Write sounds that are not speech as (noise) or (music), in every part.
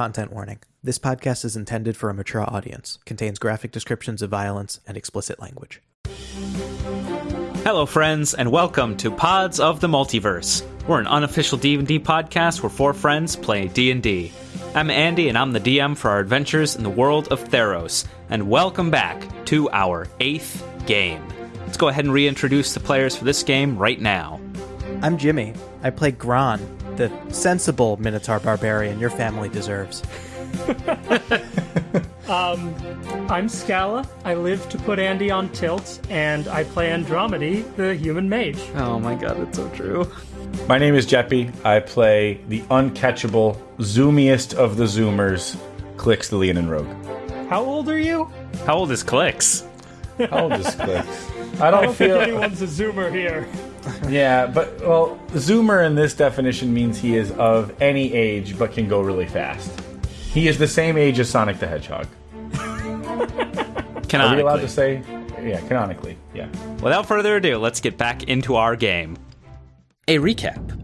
Content warning. This podcast is intended for a mature audience, contains graphic descriptions of violence and explicit language. Hello, friends, and welcome to Pods of the Multiverse. We're an unofficial D&D podcast where four friends play D&D. I'm Andy, and I'm the DM for our adventures in the world of Theros. And welcome back to our eighth game. Let's go ahead and reintroduce the players for this game right now. I'm Jimmy. I play Gron, the sensible Minotaur barbarian your family deserves. (laughs) Um, I'm Scala. I live to put Andy on tilt, and I play Andromedy, the human mage. Oh my god, that's so true. My name is Jeppy. I play the uncatchable, zoomiest of the zoomers, Clicks the Leonin Rogue. How old are you? How old is Clicks? How old is Clicks? I (laughs) I don't don't think feel. anyone's a zoomer here. (laughs) Yeah, but, well, zoomer in this definition means he is of any age but can go really fast. He is the same age as Sonic the Hedgehog. (laughs) Are we allowed to say? Yeah, canonically. Yeah. Without further ado, let's get back into our game. A recap.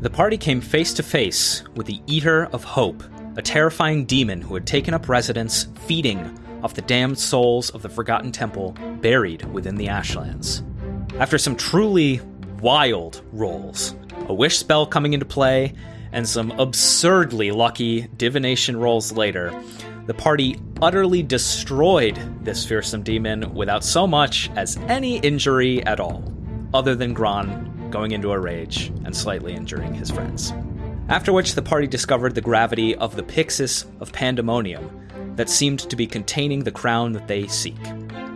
The party came face to face with the Eater of Hope, a terrifying demon who had taken up residence feeding off the damned souls of the Forgotten Temple buried within the Ashlands. After some truly wild rolls, a wish spell coming into play, and some absurdly lucky divination rolls later, the party utterly destroyed this fearsome demon without so much as any injury at all, other than Gron going into a rage and slightly injuring his friends. After which, the party discovered the gravity of the Pyxis of Pandemonium that seemed to be containing the crown that they seek.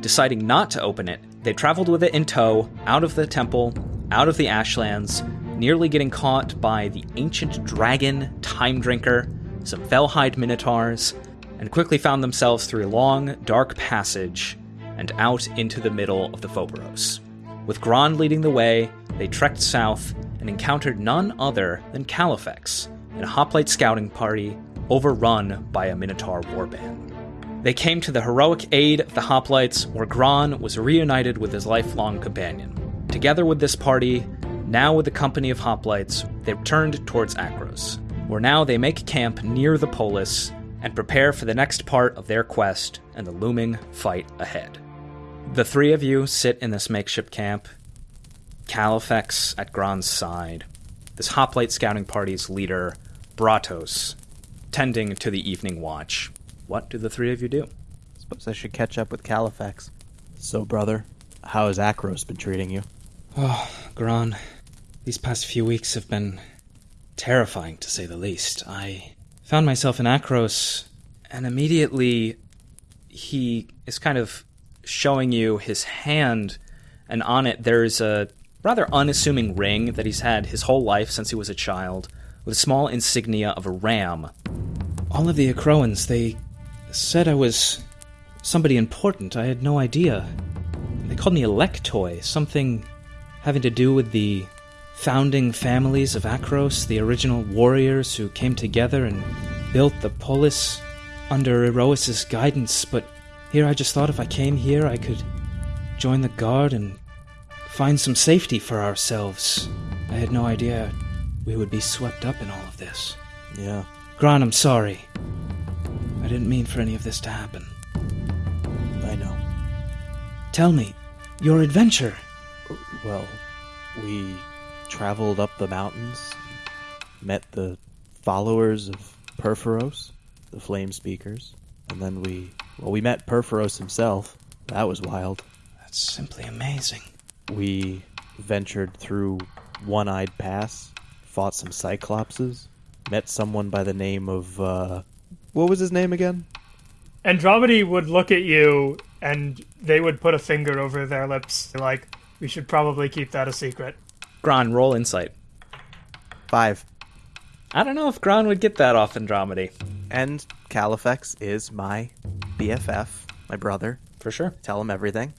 Deciding not to open it, they traveled with it in tow out of the temple, out of the Ashlands, nearly getting caught by the ancient dragon Time Drinker, some Felhide Minotaurs, and quickly found themselves through a long, dark passage and out into the middle of the Phoberos. With Gron leading the way, they trekked south and encountered none other than Califex in a hoplite scouting party overrun by a Minotaur warband. They came to the heroic aid of the Hoplites, where Gron was reunited with his lifelong companion. Together with this party, now with the company of Hoplites, they turned towards Akros, where now they make camp near the polis and prepare for the next part of their quest and the looming fight ahead. The three of you sit in this makeshift camp, Califex at Gron's side, this hoplite scouting party's leader, Bratos, tending to the evening watch. What do the three of you do? Suppose I should catch up with Califax. So, brother, how has Akros been treating you? Oh, Gron, these past few weeks have been terrifying to say the least. I found myself in Akros, and immediately he is kind of showing you his hand, and on it there's a rather unassuming ring that he's had his whole life since he was a child, with a small insignia of a ram. All of the Acroans, they said I was somebody important. I had no idea. They called me Electoi, something having to do with the founding families of Akros, the original warriors who came together and built the polis under Iroas' guidance. But here I just thought if I came here, I could join the guard and find some safety for ourselves. I had no idea we would be swept up in all of this. Yeah. Gran, I'm sorry. I didn't mean for any of this to happen. I know. Tell me, your adventure. Well, we traveled up the mountains, met the followers of Purphoros, the Flame Speakers, and then we, well, we met Purphoros himself. That was wild. That's simply amazing. We ventured through One Eyed Pass, fought some Cyclopses, met someone by the name of, uh, what was his name again? Andromedy would look at you, and they would put a finger over their lips, like, we should probably keep that a secret. Gran, roll insight. Five. I don't know if Gran would get that off Andromedy. And Califex is my BFF, my brother. For sure. Tell him everything.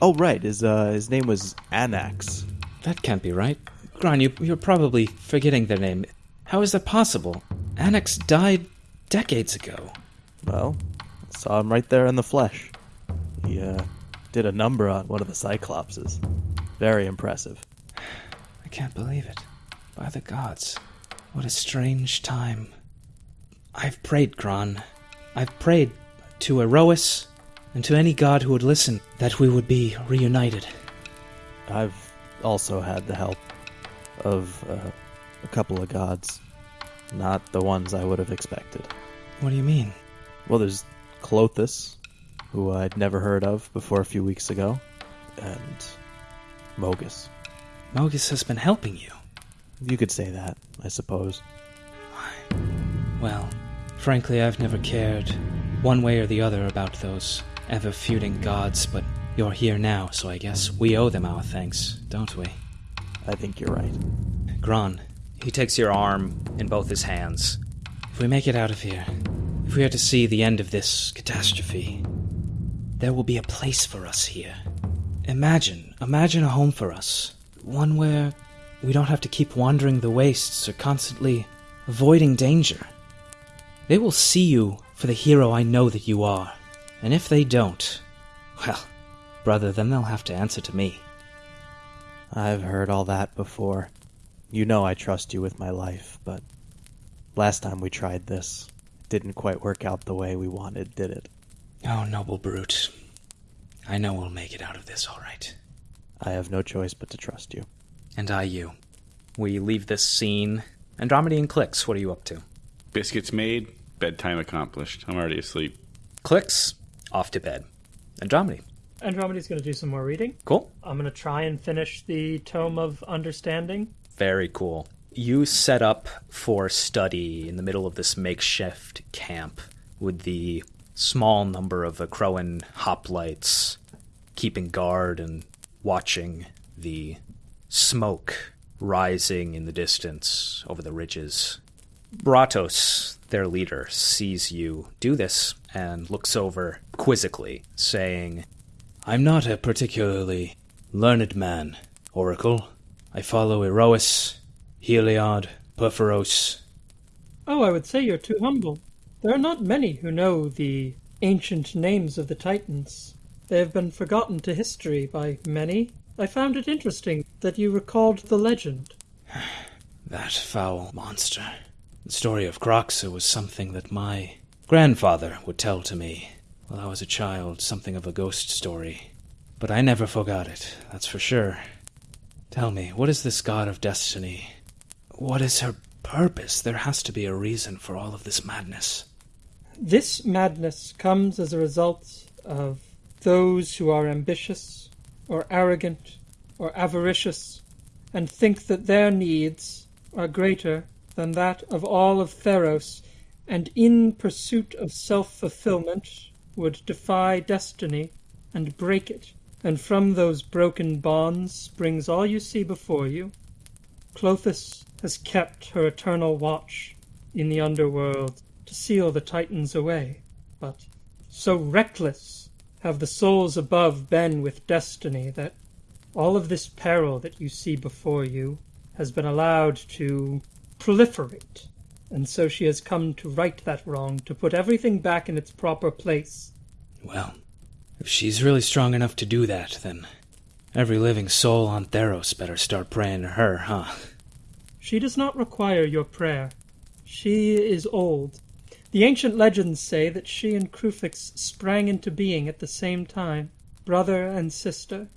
Oh, right. His, uh, his name was Anax. That can't be right. Gran, you, you're probably forgetting their name. How is that possible? Anax died decades ago. Well, saw him right there in the flesh. He uh, did a number on one of the Cyclopses. Very impressive. (sighs) I can't believe it. By the gods. What a strange time. I've prayed, Gron. I've prayed to Iroas and to any god who would listen that we would be reunited. I've also had the help of uh, a couple of gods, not the ones I would have expected. What do you mean? Well, there's Klothys, who I'd never heard of before a few weeks ago, and Mogis. Mogis has been helping you. You could say that, I suppose. Why? Well, frankly, I've never cared one way or the other about those ever feuding gods, but you're here now, so I guess we owe them our thanks, don't we? I think you're right. Gron, he takes your arm in both his hands. If we make it out of here, if we are to see the end of this catastrophe, there will be a place for us here. Imagine, imagine a home for us. One where we don't have to keep wandering the wastes or constantly avoiding danger. They will see you for the hero I know that you are. And if they don't, well, brother, then they'll have to answer to me. I've heard all that before. You know I trust you with my life, but last time we tried this, it didn't quite work out the way we wanted, did it? Oh, noble brute. I know we'll make it out of this all right. I have no choice but to trust you. And I you. We leave this scene. Andromedy and Clicks, what are you up to? Biscuits made, bedtime accomplished. I'm already asleep. Clicks, off to bed. Andromedy. Andromeda's going to do some more reading. Cool. I'm going to try and finish the Tome of Understanding. Very cool. You set up for study in the middle of this makeshift camp with the small number of Crowan hoplites keeping guard and watching the smoke rising in the distance over the ridges. Bratos, their leader, sees you do this and looks over quizzically, saying, I'm not a particularly learned man, Oracle. I follow Iroas, Heliod, Purphoros. Oh, I would say you're too humble. There are not many who know the ancient names of the Titans. They have been forgotten to history by many. I found it interesting that you recalled the legend. (sighs) That foul monster. The story of Kroxa was something that my grandfather would tell to me while I was a child, something of a ghost story. But I never forgot it, that's for sure. Tell me, what is this god of destiny? What is her purpose? There has to be a reason for all of this madness. This madness comes as a result of those who are ambitious, or arrogant, or avaricious, and think that their needs are greater than that of all of Theros, and in pursuit of self fulfillment would defy destiny and break it. And from those broken bonds springs all you see before you. Klothys has kept her eternal watch in the underworld to seal the Titans away. But so reckless have the souls above been with destiny that all of this peril that you see before you has been allowed to proliferate. And so she has come to right that wrong, to put everything back in its proper place. Well, if she's really strong enough to do that, then every living soul on Theros better start praying to her, huh? She does not require your prayer. She is old. The ancient legends say that she and Kruphix sprang into being at the same time, brother and sister.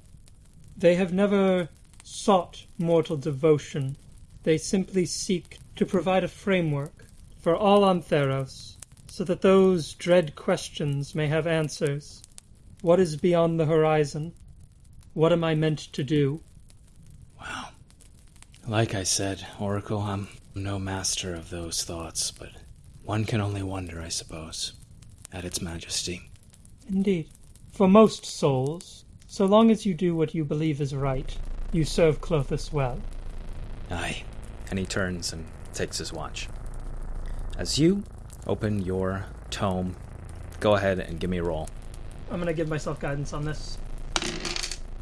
They have never sought mortal devotion. They simply seek to provide a framework for all on Theros, so that those dread questions may have answers. What is beyond the horizon? What am I meant to do? Wow. Like I said, Oracle, I'm no master of those thoughts, but one can only wonder, I suppose, at its majesty. Indeed. For most souls, so long as you do what you believe is right, you serve Klothys well. Aye. And he turns and takes his watch. As you open your tome, go ahead and give me a roll. I'm gonna give myself guidance on this.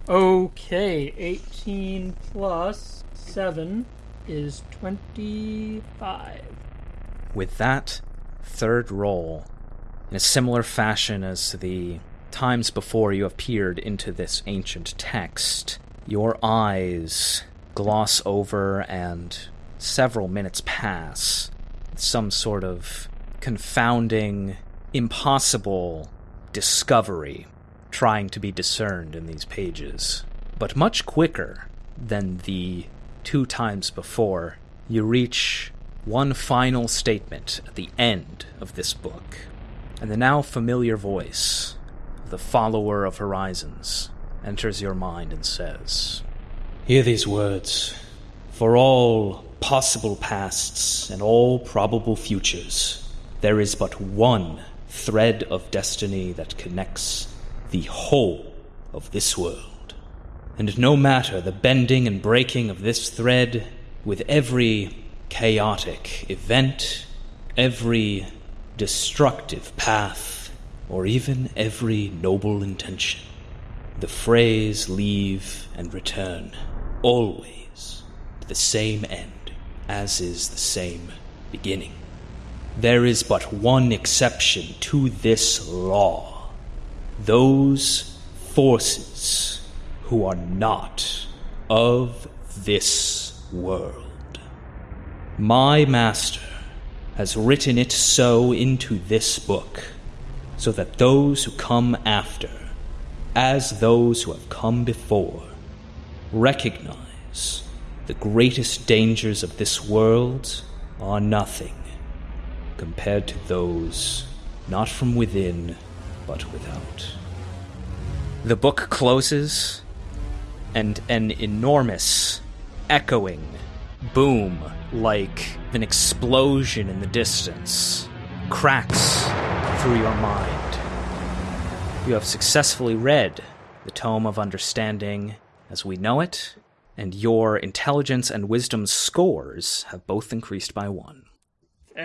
Okay, 18 plus 7 is 25. With that third roll, in a similar fashion as the times before you have peered into this ancient text, your eyes gloss over and several minutes pass. Some sort of confounding, impossible discovery trying to be discerned in these pages. But much quicker than the two times before, you reach one final statement at the end of this book, and the now familiar voice of the follower of horizons enters your mind and says, Hear these words. For all possible pasts and all probable futures, there is but one thread of destiny that connects the whole of this world. And no matter the bending and breaking of this thread, with every chaotic event, every destructive path, or even every noble intention, the phrase leave and return always to the same end as is the same beginning. There is but one exception to this law those forces who are not of this world. My master has written it so into this book, so that those who come after, as those who have come before, recognize the greatest dangers of this world are nothing compared to those not from within, but without. The book closes, and an enormous, echoing boom, like an explosion in the distance, cracks through your mind. You have successfully read the Tome of Understanding as we know it, and your intelligence and wisdom scores have both increased by one.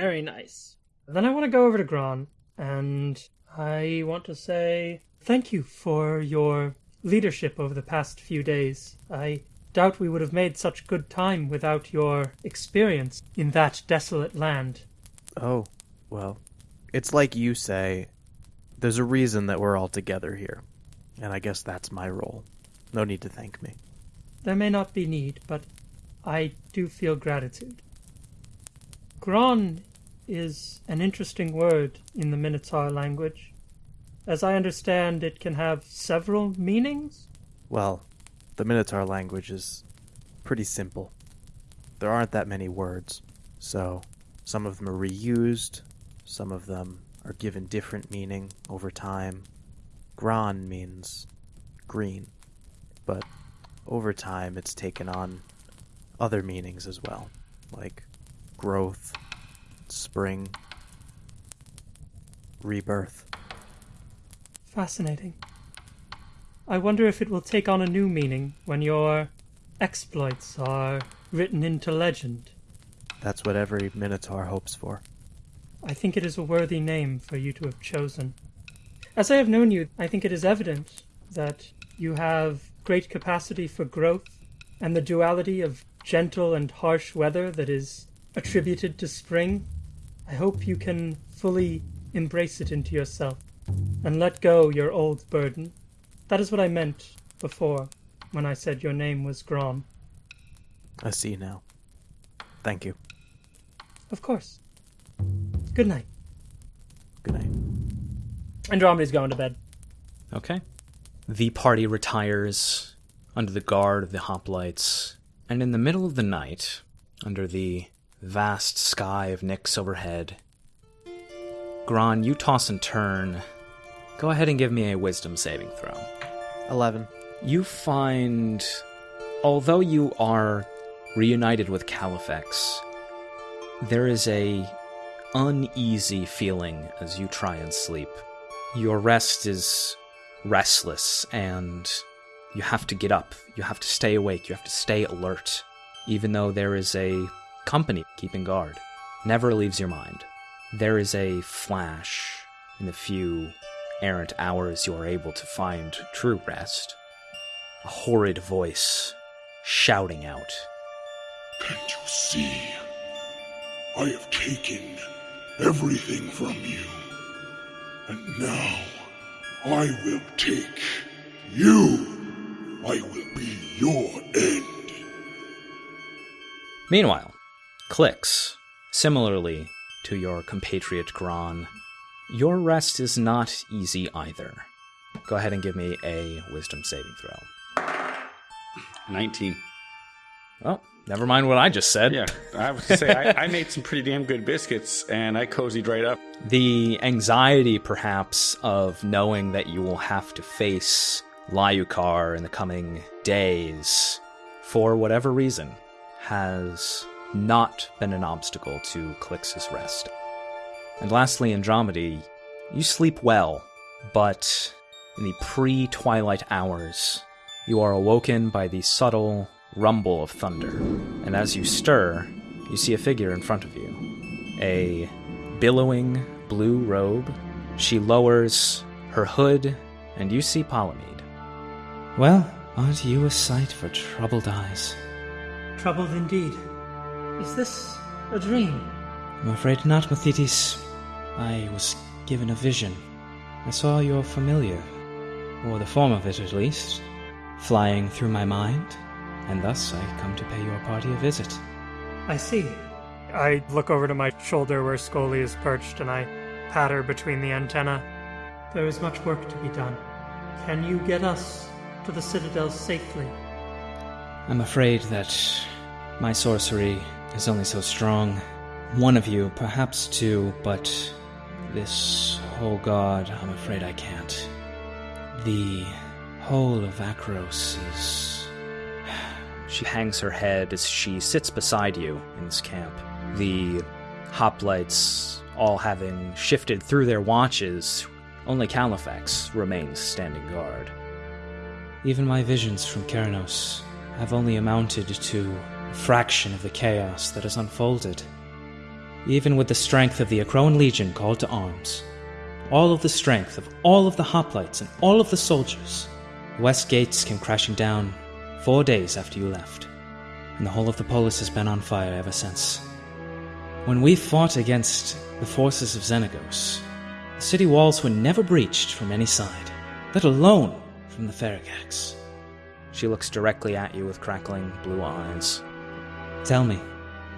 Very nice. Then I want to go over to Gron, and I want to say thank you for your leadership over the past few days. I doubt we would have made such good time without your experience in that desolate land. Oh, well, it's like you say, there's a reason that we're all together here. And I guess that's my role. No need to thank me. There may not be need, but I do feel gratitude. Gron is an interesting word in the Minotaur language. As I understand, it can have several meanings. Well, the Minotaur language is pretty simple. There aren't that many words, so some of them are reused, some of them are given different meaning over time. Gran means green, but over time it's taken on other meanings as well, like growth, spring, rebirth. Fascinating. I wonder if it will take on a new meaning when your exploits are written into legend. That's what every Minotaur hopes for. I think it is a worthy name for you to have chosen. As I have known you, I think it is evident that you have great capacity for growth, and the duality of gentle and harsh weather that is attributed to spring. I hope you can fully embrace it into yourself and let go your old burden. That is what I meant before when I said your name was Grom. I see now. Thank you. Of course. Good night. Good night. Andromeda's going to bed. Okay. The party retires under the guard of the hoplites, and in the middle of the night, under the vast sky of Nyx overhead, Gron, you toss and turn. Go ahead and give me a wisdom saving throw. 11. You find, although you are reunited with Califex, there is a uneasy feeling as you try and sleep. Your rest is restless and you have to get up. You have to stay awake. You have to stay alert. Even though there is a company keeping guard. Never leaves your mind. There is a flash in the few errant hours you are able to find true rest. A horrid voice shouting out. Can't you see? I have taken everything from you. And now I will take you. I will be your end. Meanwhile, Clicks, similarly to your compatriot Gron. Your rest is not easy either. Go ahead and give me a wisdom saving throw. 19. Oh, never mind what I just said. Yeah, I was to say I, I made some pretty damn good biscuits, and I cozied right up. The anxiety, perhaps, of knowing that you will have to face Lyukar in the coming days, for whatever reason, has not been an obstacle to Clix's rest. And lastly, Andromedy, you sleep well, but in the pre twilight hours, you are awoken by the subtle rumble of thunder. And as you stir, you see a figure in front of you. A billowing blue robe. She lowers her hood, and you see Palamede. Well, aren't you a sight for troubled eyes? Troubled indeed. Is this a dream? I'm afraid not, Mathetes. I was given a vision. I saw your familiar, or the form of it at least, flying through my mind, and thus I come to pay your party a visit. I see. I look over to my shoulder where Scully is perched and I pat her between the antenna. There is much work to be done. Can you get us to the Citadel safely? I'm afraid that my sorcery is only so strong. One of you, perhaps two, but this whole god, I'm afraid I can't. The whole of Akros is. (sighs) She hangs her head as she sits beside you in this camp. The hoplites all having shifted through their watches, only Califax remains standing guard. Even my visions from Keranos have only amounted to fraction of the chaos that has unfolded. Even with the strength of the Acroan Legion called to arms, all of the strength of all of the hoplites and all of the soldiers, west gates came crashing down four days after you left, and the whole of the polis has been on fire ever since. When we fought against the forces of Xenagos, the city walls were never breached from any side, let alone from the Pharagax. She looks directly at you with crackling blue eyes. Tell me,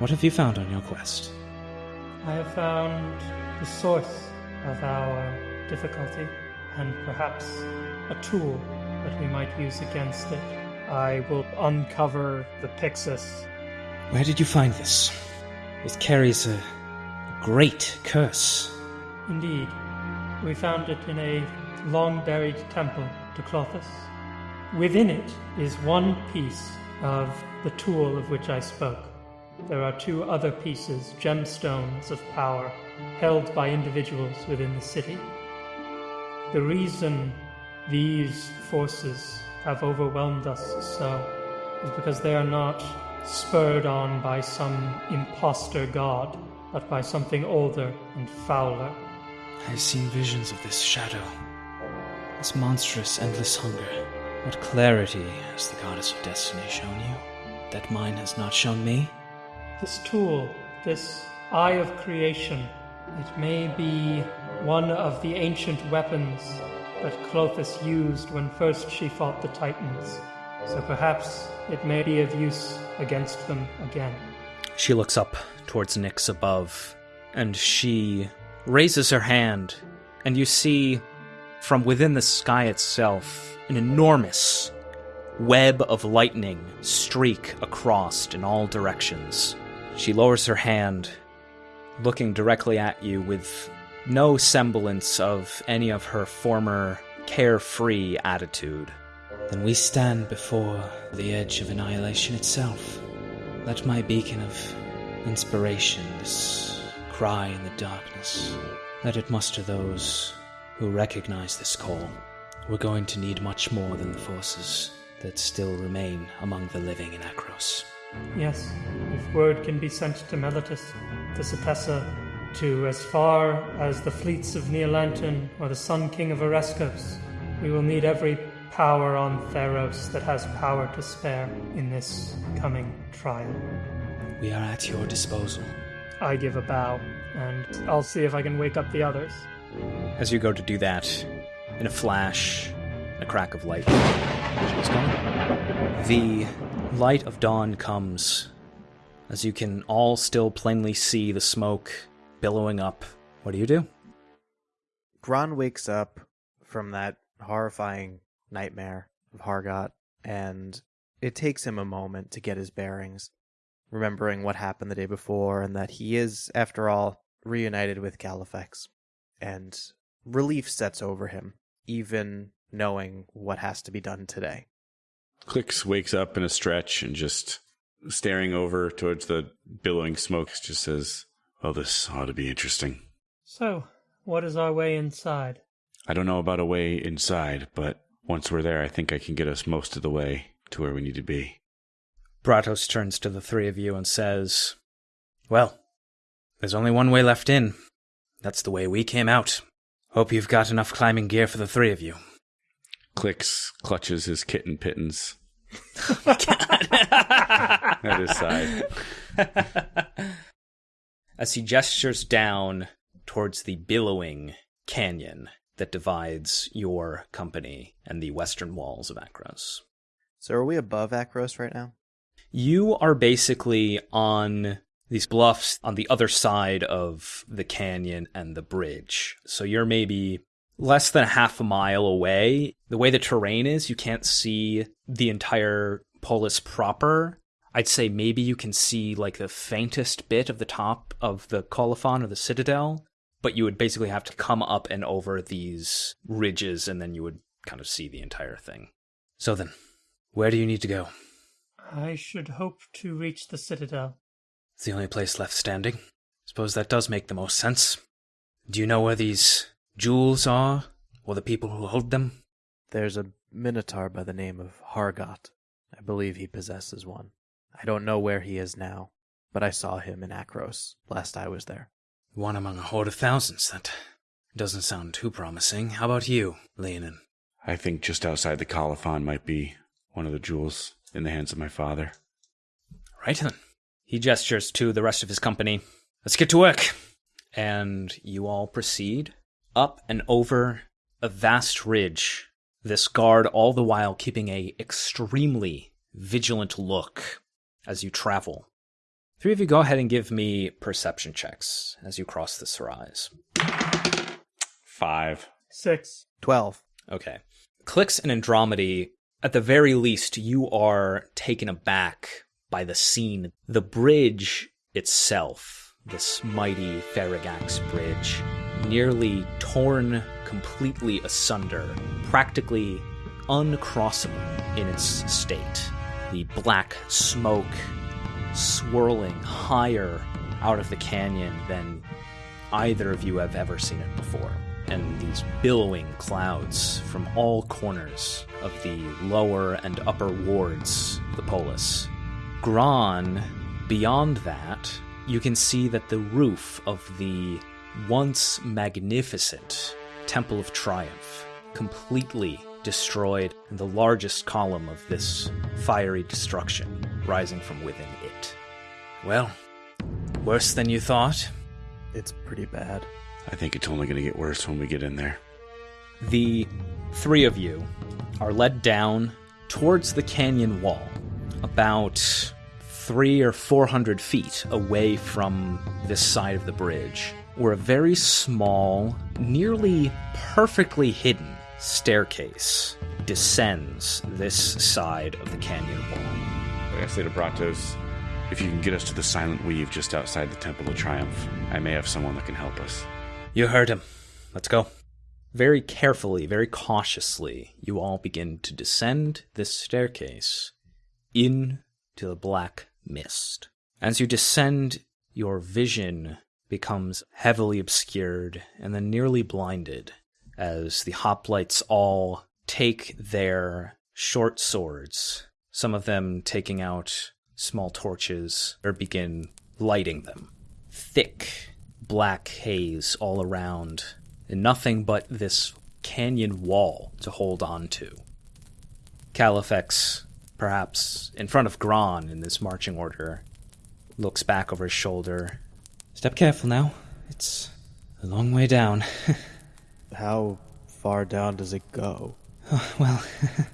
what have you found on your quest? I have found the source of our difficulty and perhaps a tool that we might use against it. I will uncover the Pyxis. Where did you find this? It carries a great curse. Indeed, we found it in a long buried temple to Klothys. Within it is one piece of the tool of which I spoke. There are two other pieces, gemstones of power, held by individuals within the city. The reason these forces have overwhelmed us so is because they are not spurred on by some impostor god, but by something older and fouler. I've seen visions of this shadow, this monstrous, endless hunger. What clarity has the goddess of destiny shown you that mine has not shown me? This tool, this Eye of Creation, it may be one of the ancient weapons that Klothys used when first she fought the Titans. So perhaps it may be of use against them again. She looks up towards Nyx above, and she raises her hand, and you see from within the sky itself an enormous web of lightning streak across in all directions. She lowers her hand, looking directly at you with no semblance of any of her former carefree attitude. Then we stand before the edge of annihilation itself. Let my beacon of inspiration, this cry in the darkness, let it muster those who recognize this call. We're going to need much more than the forces that still remain among the living in Akros. Yes, if word can be sent to Meletis, to Setessa, to as far as the fleets of Neolanton or the Sun King of Oreskos, we will need every power on Theros that has power to spare in this coming trial. We are at your disposal. I give a bow, and I'll see if I can wake up the others. As you go to do that, in a flash, a crack of light. The light of dawn comes as you can all still plainly see the smoke billowing up. What do you do? Gron wakes up from that horrifying nightmare of Hargot, and it takes him a moment to get his bearings, remembering what happened the day before and that he is, after all, reunited with Califex. And relief sets over him, even knowing what has to be done today. Clicks wakes up in a stretch and just staring over towards the billowing smoke just says, Well, this ought to be interesting. So, what is our way inside? I don't know about a way inside, but once we're there, I think I can get us most of the way to where we need to be. Bratos turns to the three of you and says, Well, there's only one way left in. That's the way we came out. Hope you've got enough climbing gear for the three of you. Clicks clutches his kitten pittance (laughs) at his side. (laughs) As he gestures down towards the billowing canyon that divides your company and the western walls of Akros. So are we above Akros right now? You are basically on these bluffs on the other side of the canyon and the bridge. So you're maybe less than a half a mile away. The way the terrain is, you can't see the entire polis proper. I'd say maybe you can see like the faintest bit of the top of the Kolophon or the citadel, but you would basically have to come up and over these ridges and then you would kind of see the entire thing. So then, where do you need to go? I should hope to reach the citadel. It's the only place left standing. Suppose that does make the most sense. Do you know where these jewels are, or the people who hold them? There's a minotaur by the name of Hargot. I believe he possesses one. I don't know where he is now, but I saw him in Akros last I was there. One among a horde of thousands. That doesn't sound too promising. How about you, Leonin? I think just outside the Kolophon might be one of the jewels in the hands of my father. Right then. He gestures to the rest of his company. Let's get to work. And you all proceed up and over a vast ridge. This guard all the while keeping a extremely vigilant look as you travel. Three of you go ahead and give me perception checks as you cross this rise. Five. Six. Twelve. Okay. Clicks and Andromedy, at the very least, you are taken aback by the scene. The bridge itself, this mighty Pharagax bridge, nearly torn completely asunder, practically uncrossable in its state. The black smoke swirling higher out of the canyon than either of you have ever seen it before. And these billowing clouds from all corners of the lower and upper wards of the polis. Gran, beyond that, you can see that the roof of the once magnificent Temple of Triumph, completely destroyed, and the largest column of this fiery destruction rising from within it. Well, worse than you thought. It's pretty bad. I think it's only going to get worse when we get in there. The three of you are led down towards the canyon wall, about three or four hundred feet away from this side of the bridge, where a very small, nearly perfectly hidden staircase descends this side of the canyon wall. I say to Bratos, if you can get us to the Silent Weave just outside the Temple of Triumph, I may have someone that can help us. You heard him. Let's go. Very carefully, very cautiously, you all begin to descend this staircase into the black mist. As you descend, your vision becomes heavily obscured and then nearly blinded as the hoplites all take their short swords, some of them taking out small torches or begin lighting them. Thick black haze all around, and nothing but this canyon wall to hold on to. Califex, perhaps in front of Gran in this marching order, looks back over his shoulder. Step careful now. It's a long way down. (laughs) How far down does it go? Oh, well, (laughs)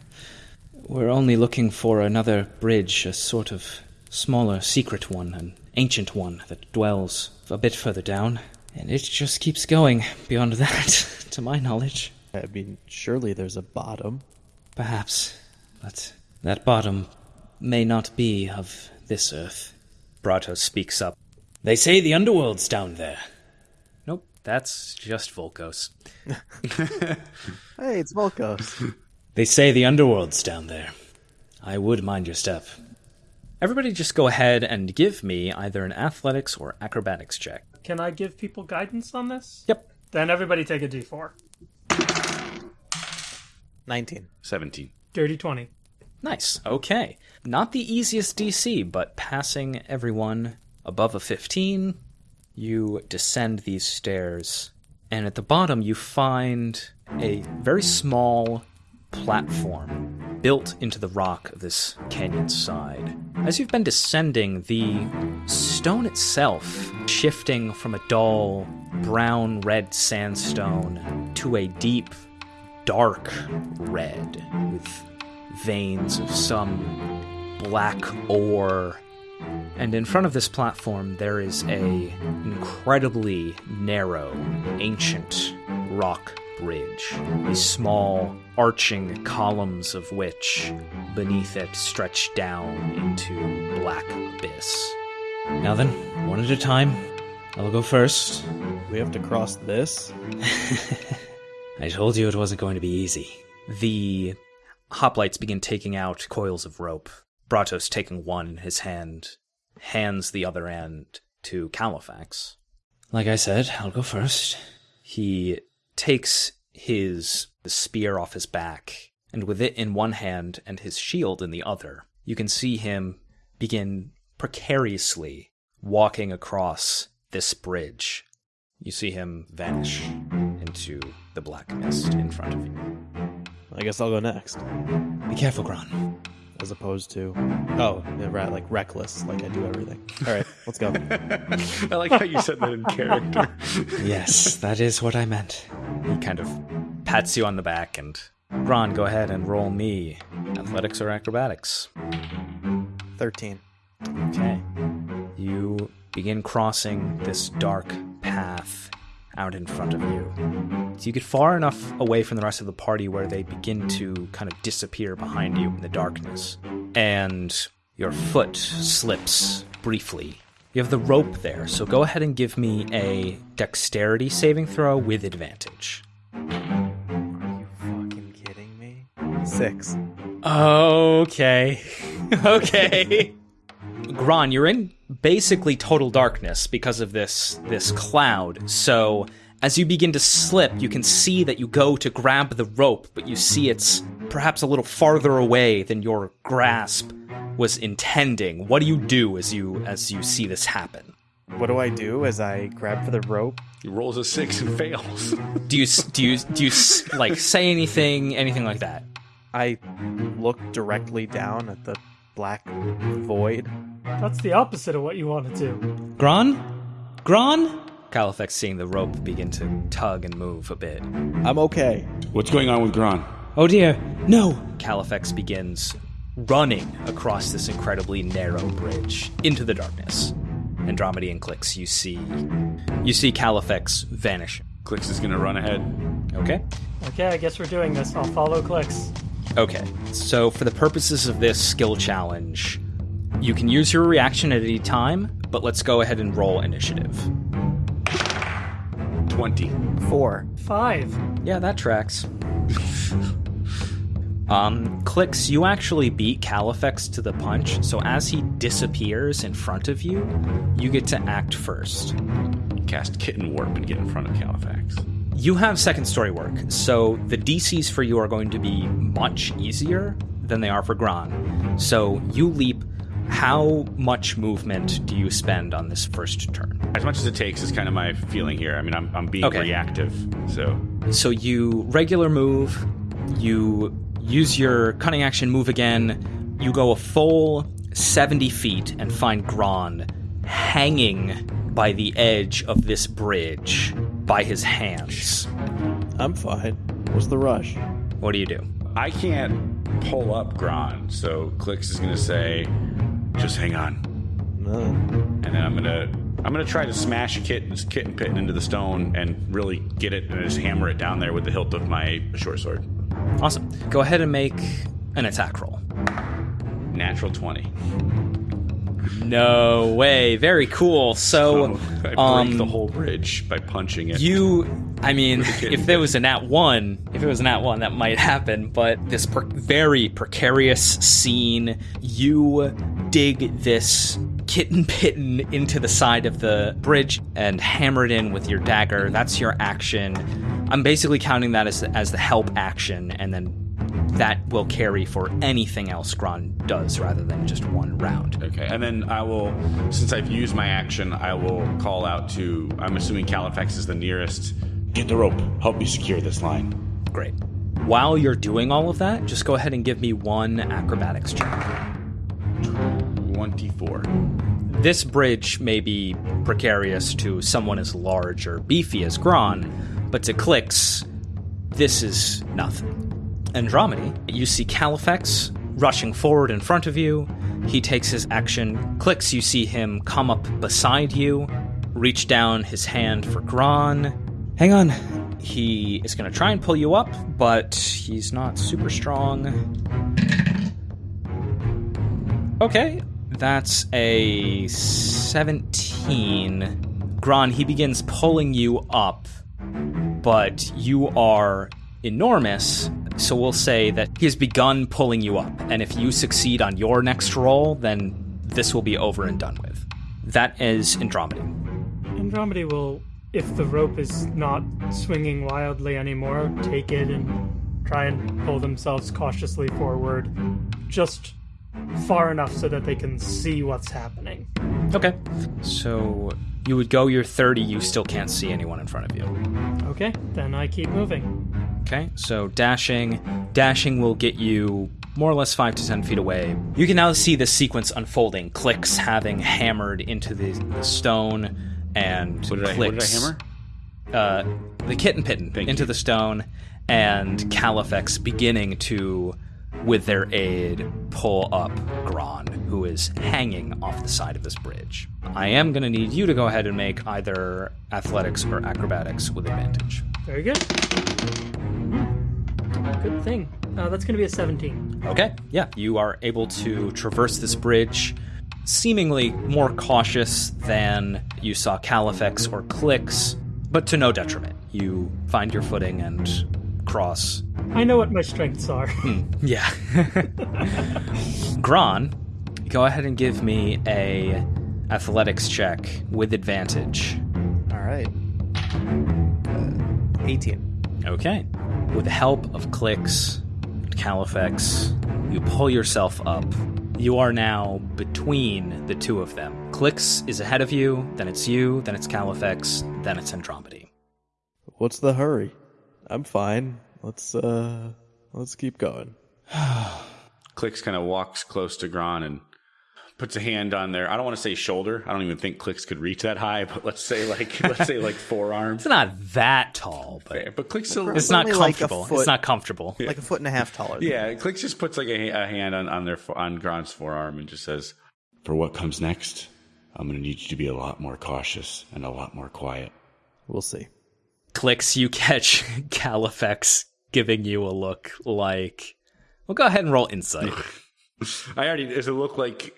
we're only looking for another bridge, a sort of smaller secret one, an ancient one that dwells a bit further down. And it just keeps going beyond that, (laughs) to my knowledge. I mean, surely there's a bottom. Perhaps. But that bottom may not be of this earth. Brato speaks up. They say the underworld's down there. Nope, that's just Volkos. (laughs) Hey, it's Volkos. They say the underworld's down there. I would mind your step. Everybody just go ahead and give me either an athletics or acrobatics check. Can I give people guidance on this? Yep. Then everybody take a d4. 19. 17. Dirty 20. Nice. Okay. Not the easiest DC, but passing everyone above a 15, you descend these stairs, and at the bottom you find a very small platform built into the rock of this canyon side. As you've been descending, the stone itself shifting from a dull brown red sandstone to a deep dark red with veins of some black ore. And in front of this platform, there is a incredibly narrow, ancient rock bridge. These small, arching columns of which, beneath it, stretch down into black abyss. Now then, one at a time. I'll go first. We have to cross this? (laughs) I told you it wasn't going to be easy. The hoplites begin taking out coils of rope. Bratos taking one in his hand, hands the other end to Califax. Like I said, I'll go first. He takes his spear off his back, and with it in one hand and his shield in the other, you can see him begin precariously walking across this bridge. You see him vanish into the black mist in front of you. I guess I'll go next. Be careful, Gron. As opposed to. Oh, right, like reckless, like I do everything. All right, let's go. (laughs) I like how you said that in character. (laughs) yes, that is what I meant. He kind of pats you on the back and. Gron, go ahead and roll me athletics or acrobatics. 13. Okay. You begin crossing this dark path out in front of you. So you get far enough away from the rest of the party where they begin to kind of disappear behind you in the darkness. And your foot slips briefly. You have the rope there, so go ahead and give me a dexterity saving throw with advantage. Are you fucking kidding me? Six. Okay. (laughs) okay. Gron, you're in basically total darkness because of this this cloud. So as you begin to slip, you can see that you go to grab the rope, but you see it's perhaps a little farther away than your grasp was intending. What do you do as you as you see this happen? What do I do as I grab for the rope? He rolls a six and fails. (laughs) Do you do you do you s- like say anything anything like that? I look directly down at the black void. That's the opposite of what you want to do. Gron? Gron? Califex seeing the rope begin to tug and move a bit. I'm okay. What's going on with Gron? Oh dear, no! Califex begins running across this incredibly narrow bridge into the darkness. Andromedan clicks, you see you see Califex vanish. Clicks is gonna run ahead. Okay? Okay, I guess we're doing this. I'll follow clicks. Okay. So for the purposes of this skill challenge, you can use your reaction at any time, but let's go ahead and roll initiative. 20. Four. Five. Yeah, that tracks. (laughs) um, clicks, you actually beat Califex to the punch, so as he disappears in front of you, you get to act first. Cast Kitten Warp and get in front of Califax. You have second story work, so the DCs for you are going to be much easier than they are for Gron. So you leap. How much movement do you spend on this first turn? As much as it takes is kind of my feeling here. I mean, I'm, I'm being Okay. reactive, so So you regular move, you use your cunning action move again, you go a full 70 feet and find Gron hanging by the edge of this bridge by his hands. I'm fine. What's the rush? What do you do? I can't pull up Gron. So Clicks is gonna say, "Just hang on," No. and then I'm gonna I'm gonna try to smash kitten, kitten pitten into the stone and really get it and just hammer it down there with the hilt of my short sword. Awesome. Go ahead and make an attack roll. Natural twenty. No way. Very cool. So, Oh, I break um, the whole bridge by punching it. You, I mean, if there was a nat one, if it was a nat one, that might happen. But this per- very precarious scene, you dig this kitten (laughs) pitten into the side of the bridge and hammer it in with your dagger. That's your action. I'm basically counting that as as the help action, and then that will carry for anything else Gron does rather than just one round. Okay, and then I will, since I've used my action, I will call out to. I'm assuming Califex is the nearest. Get the rope. Help me secure this line. Great. While you're doing all of that, just go ahead and give me one acrobatics check. Twenty-four. This bridge may be precarious to someone as large or beefy as Gron, but to Clix, this is nothing. Andromedy, you see Califex rushing forward in front of you. He takes his action. Clix, you see him come up beside you, reach down his hand for Gron. Hang on. He is going to try and pull you up, but he's not super strong. Okay, that's a 17. Gron, he begins pulling you up, but you are enormous, so we'll say that he has begun pulling you up. And if you succeed on your next roll, then this will be over and done with. That is Andromedy. Andromedy will, if the rope is not swinging wildly anymore, take it and try and pull themselves cautiously forward, just far enough so that they can see what's happening. Okay. So you would go your 30, you still can't see anyone in front of you. Okay, then I keep moving. Okay, so dashing. Dashing will get you more or less 5 to 10 feet away. You can now see the sequence unfolding. Clicks having hammered into the, the stone, and What did I? What did I hammer? Uh, the kitten pitten Thank into you. the stone, and Califex beginning to, with their aid, pull up Gron, who is hanging off the side of this bridge. I am going to need you to go ahead and make either athletics or acrobatics with advantage. Very good. Hmm. Good thing. Uh, that's going to be a 17. Okay, yeah, you are able to traverse this bridge seemingly more cautious than you saw Califex or Clicks, but to no detriment. You find your footing and cross. I know what my strengths are. (laughs) Yeah. Gron, go ahead and give me a athletics check with advantage. All right. Uh, 18. Okay. With the help of Clicks and Califex, you pull yourself up. You are now between the two of them. Clicks is ahead of you, then it's you, then it's Califex, then it's Andromedy. What's the hurry? I'm fine. Let's uh let's keep going. (sighs) Clicks kind of walks close to Gron and puts a hand on their. I don't want to say shoulder. I don't even think Clicks could reach that high, (laughs) but let's say like (laughs) let's say like forearm. It's not that tall, but Okay, but Clicks still. it's not only like comfortable. foot. it's not comfortable. like a foot and a half taller. than Yeah, Clicks just puts like a, a hand on, on their on Gron's forearm and just says, "For what comes next, I'm going to need you to be a lot more cautious and a lot more quiet." We'll see. Clicks, you catch (laughs) Califex giving you a look like. Well, go ahead and roll insight. (laughs) I already. Does it look like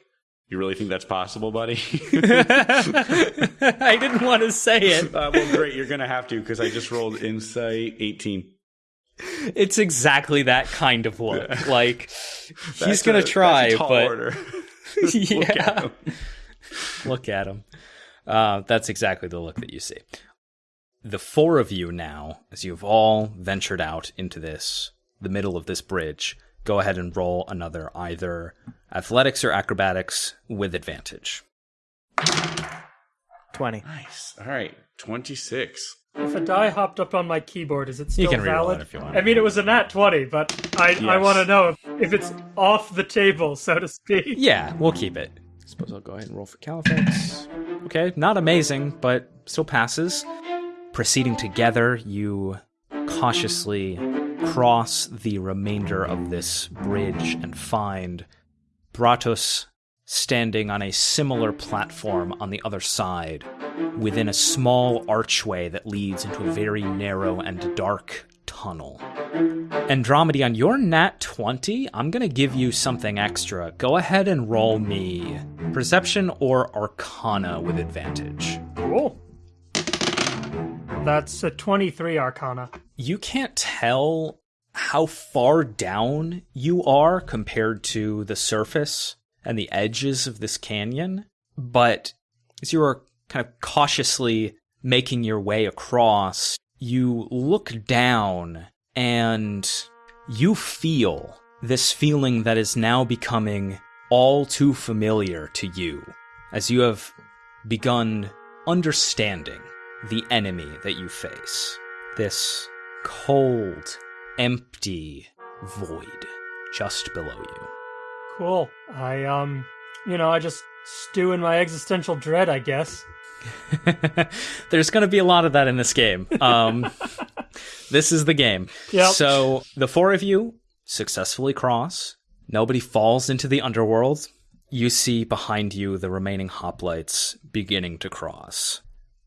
you really think that's possible, buddy? (laughs) I didn't want to say it. uh, well, great. You're going to have to because I just rolled insight 18. It's exactly that kind of look. Like he's gonna try, that's a tall but order. yeah, Look at him. look at him. Uh, that's exactly the look that you see. The four of you now, as you've all ventured out into this, the middle of this bridge, go ahead and roll another either athletics or acrobatics with advantage. 20. Nice. All right, 26. If a die hopped up on my keyboard, is it still you can reroll valid? it if you want. I mean, it was a nat 20, but I, I want to know if, if it's off the table, so to speak. Yeah, we'll keep it. I Suppose I'll go ahead and roll for Califex. Okay, not amazing, but still passes. Proceeding together, you cautiously cross the remainder of this bridge and find Bratos standing on a similar platform on the other side, within a small archway that leads into a very narrow and dark tunnel. Andromedy, on your nat 20, I'm going to give you something extra. Go ahead and roll me perception or arcana with advantage. Cool. That's a 23 Arcana. You can't tell how far down you are compared to the surface and the edges of this canyon, but as you are kind of cautiously making your way across, you look down and you feel this feeling that is now becoming all too familiar to you as you have begun understanding the enemy that you face. This cold, empty void just below you. Cool. I, um, you know, I just stew in my existential dread, I guess. (laughs) There's going to be a lot of that in this game. Um, (laughs) this is the game. Yep. So the four of you successfully cross. Nobody falls into the underworld. You see behind you the remaining hoplites beginning to cross.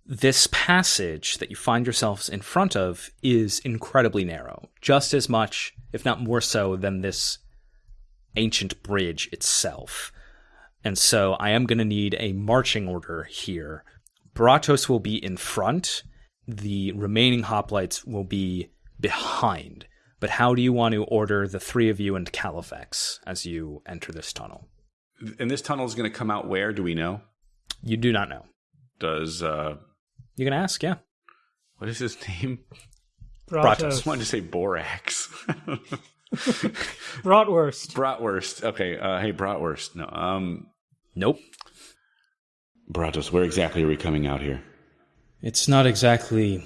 This passage that you find yourselves in front of is incredibly narrow, just as much, if not more so, than this ancient bridge itself. And so I am going to need a marching order here. Bratos will be in front, the remaining hoplites will be behind. But how do you want to order the three of you and Califex as you enter this tunnel? And this tunnel is going to come out where? Do we know? You do not know. Does uh, You can ask, yeah. what is his name? Bratos. I just wanted to say Borax. (laughs) Bratwurst. Bratwurst. Okay. Uh, hey, Bratwurst. No. Um, Nope. Bratos, where exactly are we coming out here? It's not exactly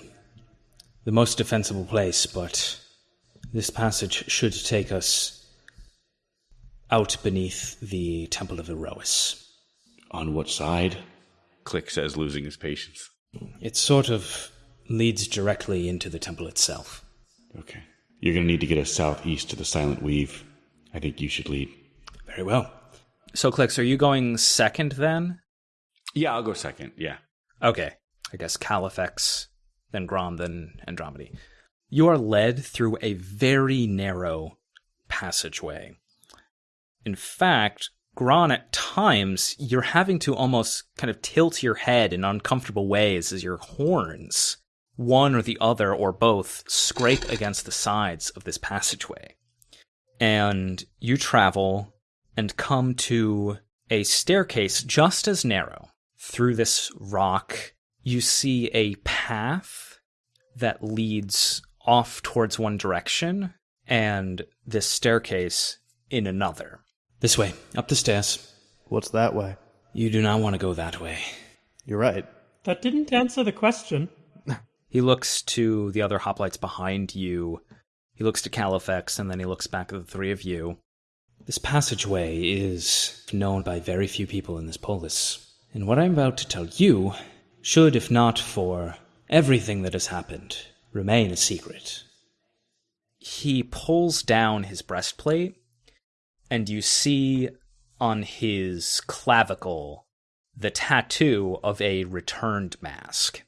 the most defensible place, but this passage should take us out beneath the Temple of Iroas. On what side? Click says, losing his patience. It sort of leads directly into the temple itself. Okay. You're going to need to get us southeast to the Silent Weave. I think you should lead. Very well. So, Clicks, are you going second then? Yeah, I'll go second. Yeah. Okay. I guess Califex, then Gron, then Andromedy. You are led through a very narrow passageway. In fact, Gron, at times, you're having to almost kind of tilt your head in uncomfortable ways as your horns, one or the other or both, scrape against the sides of this passageway. And you travel and come to a staircase just as narrow. Through this rock, you see a path that leads off towards one direction and this staircase in another. This way, up the stairs. What's that way? You do not want to go that way. You're right. That didn't answer the question. He looks to the other hoplites behind you. He looks to Califex, and then he looks back at the three of you. This passageway is known by very few people in this polis. And what I'm about to tell you should, if not for everything that has happened, remain a secret. He pulls down his breastplate, and you see on his clavicle the tattoo of a returned mask.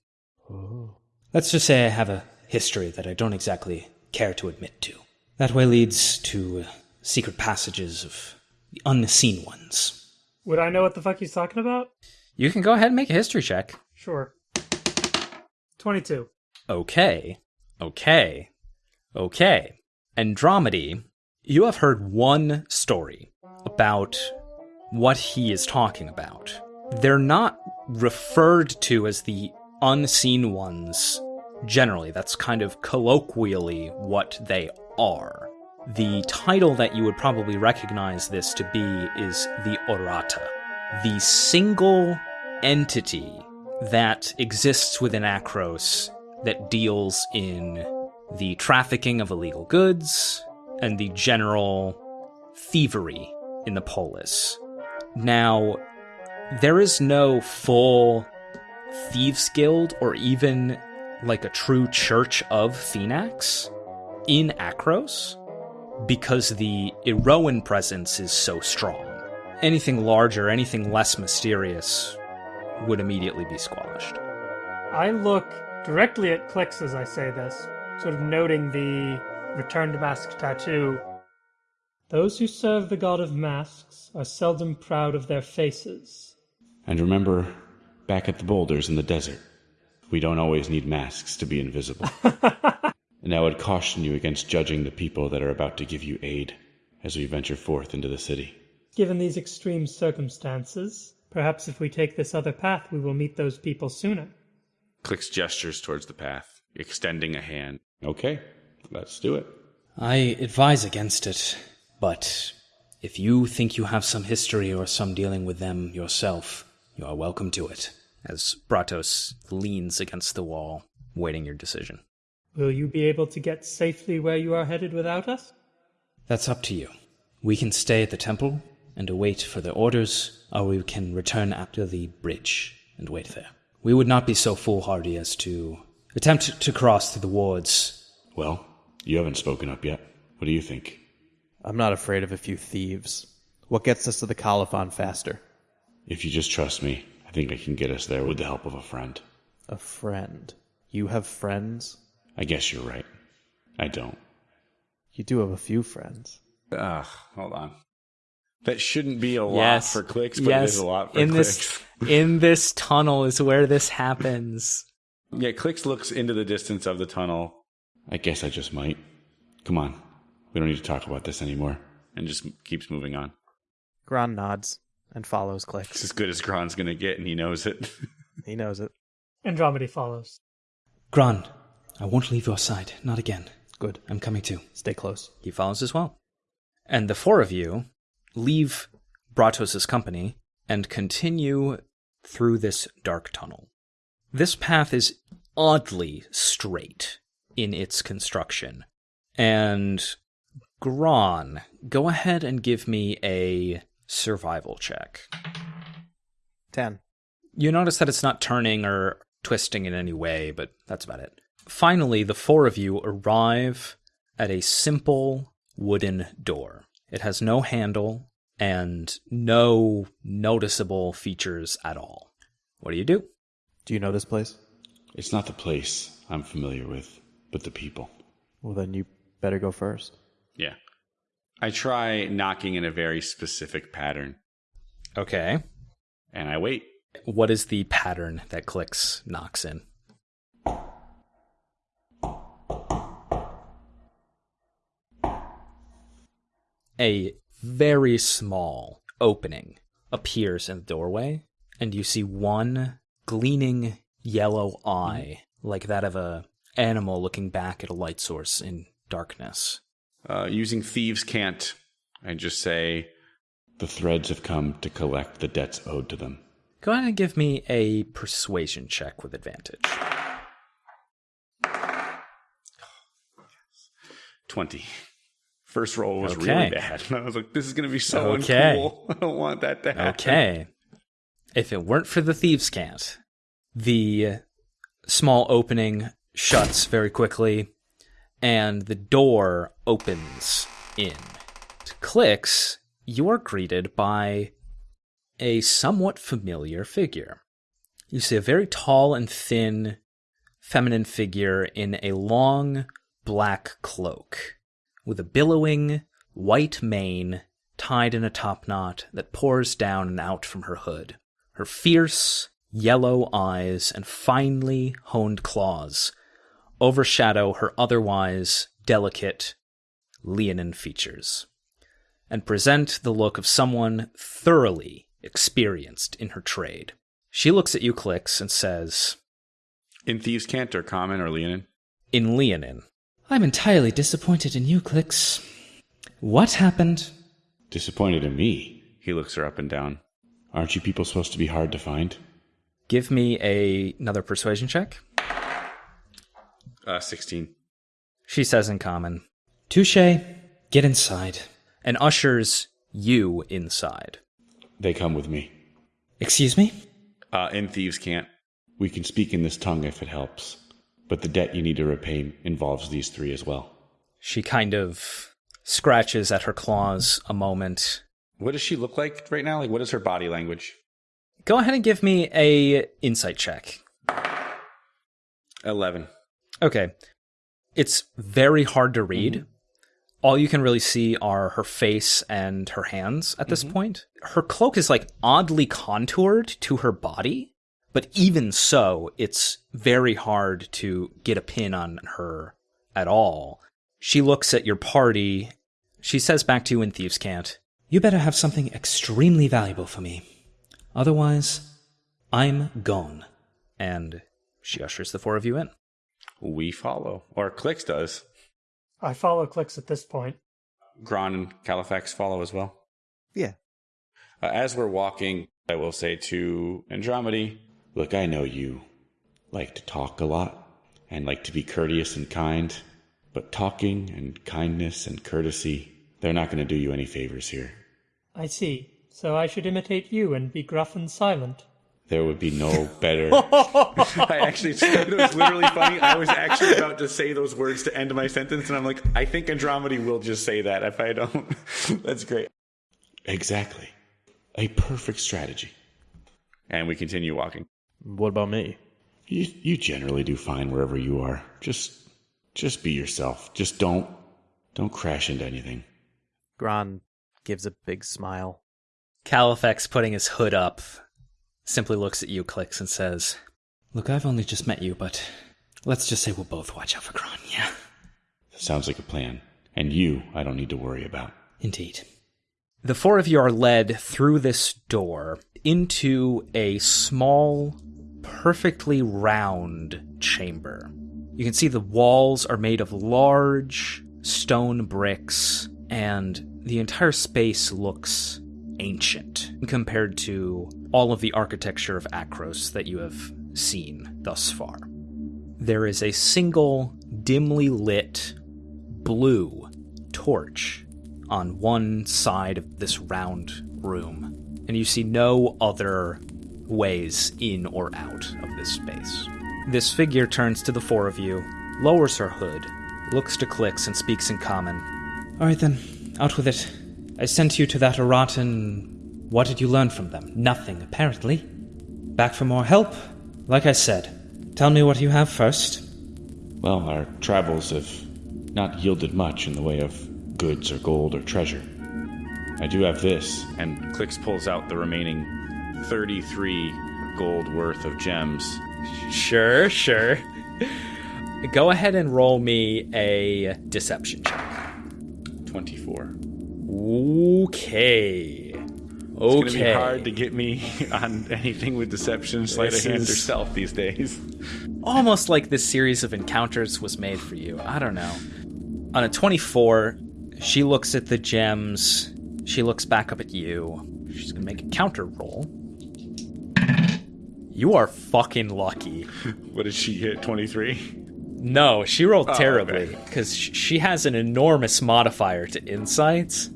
Let's just say I have a history that I don't exactly care to admit to. That way leads to uh, secret passages of the unseen ones. Would I know what the fuck he's talking about? You can go ahead and make a history check. Sure. 22. Okay, okay, okay. Andromedy, you have heard one story about what he is talking about. They're not referred to as the unseen ones generally. That's kind of colloquially what they are. The title that you would probably recognize this to be is the Orata, the single entity that exists within Akros that deals in the trafficking of illegal goods and the general thievery in the polis. Now, there is no full thieves guild or even like a true church of Phenax in Akros because the Iroan presence is so strong. anything larger, anything less mysterious, would immediately be squashed. I look directly at Clicks as I say this, sort of noting the return to mask tattoo. Those who serve the god of masks are seldom proud of their faces. And remember, back at the boulders in the desert, we don't always need masks to be invisible. (laughs) and I would caution you against judging the people that are about to give you aid as we venture forth into the city. Given these extreme circumstances, perhaps if we take this other path, we will meet those people sooner. Clicks gestures towards the path, extending a hand. Okay, let's do it. I advise against it, but if you think you have some history or some dealing with them yourself, you are welcome to it. As Bratos leans against the wall, waiting your decision. Will you be able to get safely where you are headed without us? That's up to you. We can stay at the temple and await for the orders, or we can return after the bridge and wait there. We would not be so foolhardy as to attempt to cross through the wards. Well, you haven't spoken up yet. What do you think? I'm not afraid of a few thieves. What gets us to the Kolophon faster? If you just trust me, I think I can get us there with the help of a friend. A friend. You have friends? I guess you're right. I don't. You do have a few friends. Ugh, hold on. That shouldn't be a lot Yes. for clicks, but yes. it is a lot for in clicks. this (laughs) in this tunnel is where this happens. Yeah, clicks looks into the distance of the tunnel. I guess I just might. Come on. We don't need to talk about this anymore. And just keeps moving on. Gron nods and follows Click. It's as good as Gron's gonna get, and he knows it. (laughs) He knows it. Andromeda follows. Gran, I won't leave your side, not again. Good. I'm coming too. Stay close. He follows as well. And the four of you leave Bratos' company and continue through this dark tunnel. This path is oddly straight in its construction. And Gron, go ahead and give me a survival check. Ten. You notice that it's not turning or twisting in any way, but that's about it. Finally, the four of you arrive at a simple wooden door. It has no handle and no noticeable features at all. What do you do? Do you know this place? it's not the place I'm familiar with, but the people. Well, then you better go first. Yeah. I try knocking in a very specific pattern, Okay. and I wait. What is the pattern that clicks knocks in? A very small opening appears in the doorway, and you see one gleaming yellow eye, like that of a animal looking back at a light source in darkness. Uh, using thieves cant. I just say the threads have come to collect the debts owed to them. Go ahead and give me a persuasion check with advantage. Twenty. First roll was Okay. really bad. And (laughs) I was like, "This is going to be so Okay. uncool. (laughs) I don't want that to happen." Okay. If it weren't for the thieves' cant, the small opening shuts very quickly, and the door opens in. Clicks. You are greeted by a somewhat familiar figure. You see a very tall and thin feminine figure in a long black cloak with a billowing white mane tied in a top knot that pours down and out from her hood. Her fierce yellow eyes and finely honed claws overshadow her otherwise delicate leonine features and present the look of someone thoroughly experienced in her trade. She looks at you, Clicks, and says, In thieves cant or common or Leonin. in Leonin, I'm entirely disappointed in you, Clicks. What happened? Disappointed in me. He looks her up and down. Aren't you people supposed to be hard to find? Give me a, another persuasion check. Uh, sixteen. She says in common, Touche, get inside, and ushers you inside. They come with me. Excuse me? Uh, in thieves cant. We can speak in this tongue if it helps, but the debt you need to repay involves these three as well. She kind of scratches at her claws a moment, What does she look like right now? Like, what is her body language? Go ahead and give me a insight check. 11. Okay. It's very hard to read. Mm-hmm. All you can really see are her face and her hands at this mm-hmm. point. Her cloak is like oddly contoured to her body, but even so, it's very hard to get a pin on her at all. She looks at your party. She says back to you in Thieves' Cant, You better have something extremely valuable for me. Otherwise, I'm gone. And she ushers the four of you in. We follow, or Clix does. I follow Clix at this point. Gron and Califex follow as well. Yeah. Uh, as we're walking, I will say to Andromedy, Look, I know you like to talk a lot and like to be courteous and kind, but talking and kindness and courtesy, they're not going to do you any favors here. I see. So I should imitate you and be gruff and silent. There would be no (laughs) better. I actually, it was literally funny. I was actually about to say those words to end my sentence, and I'm like, I think Andromedy will just say that if I don't. (laughs) That's great. Exactly. A perfect strategy. And we continue walking. What about me? You, you generally do fine wherever you are. Just, just be yourself. Just don't, don't crash into anything. Gron gives a big smile. Califex putting his hood up simply looks at you, clicks, and says, Look, I've only just met you, but let's just say we'll both watch out for Gron, yeah? Sounds like a plan. And you, I don't need to worry about. Indeed. The four of you are led through this door into a small, perfectly round chamber. You can see the walls are made of large stone bricks, and the entire space looks ancient compared to all of the architecture of Akros that you have seen thus far. There is a single dimly lit blue torch on one side of this round room, and you see no other ways in or out of this space. This figure turns to the four of you, lowers her hood, looks to Clicks, and speaks in common. All right then, out with it. I sent you to that Aratan. What did you learn from them? Nothing, apparently. Back for more help? Like I said, tell me what you have first. Well, our travels have not yielded much in the way of goods or gold or treasure. I do have this. And Clix pulls out the remaining 33 gold worth of gems. Sure, sure. Go ahead and roll me a deception check. 24. Okay. Okay. It's gonna be hard to get me (laughs) on anything with deception, sleight of hand, or stealth these days. Almost like this series of encounters was made for you. I don't know. On a 24, she looks at the gems. She looks back up at you. She's gonna make a counter roll. You are fucking lucky. (laughs) what did she hit? 23? No, she rolled oh, terribly because okay. she has an enormous modifier to insights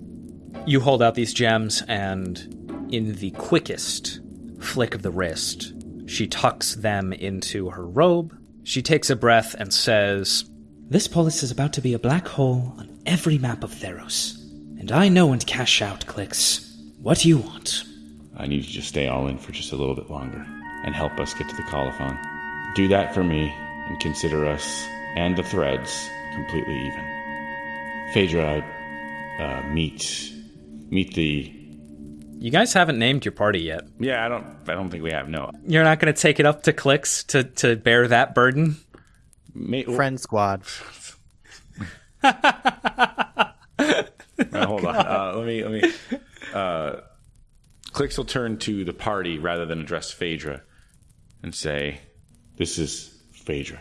you hold out these gems, and in the quickest flick of the wrist, she tucks them into her robe. She takes a breath and says, This polis is about to be a black hole on every map of Theros. And I know when to cash out, clicks. What do you want? I need you to stay all in for just a little bit longer and help us get to the Kolophon. Do that for me and consider us and the threads completely even. Phaedra, uh, meet meet the you guys haven't named your party yet. Yeah, I don't. I don't think we have. No, you're not going to take it up to Clix to to bear that burden. Friend squad. hold on. Uh, let me. Let me. Uh, Clix will turn to the party rather than address Phaedra, and say, "This is Phaedra.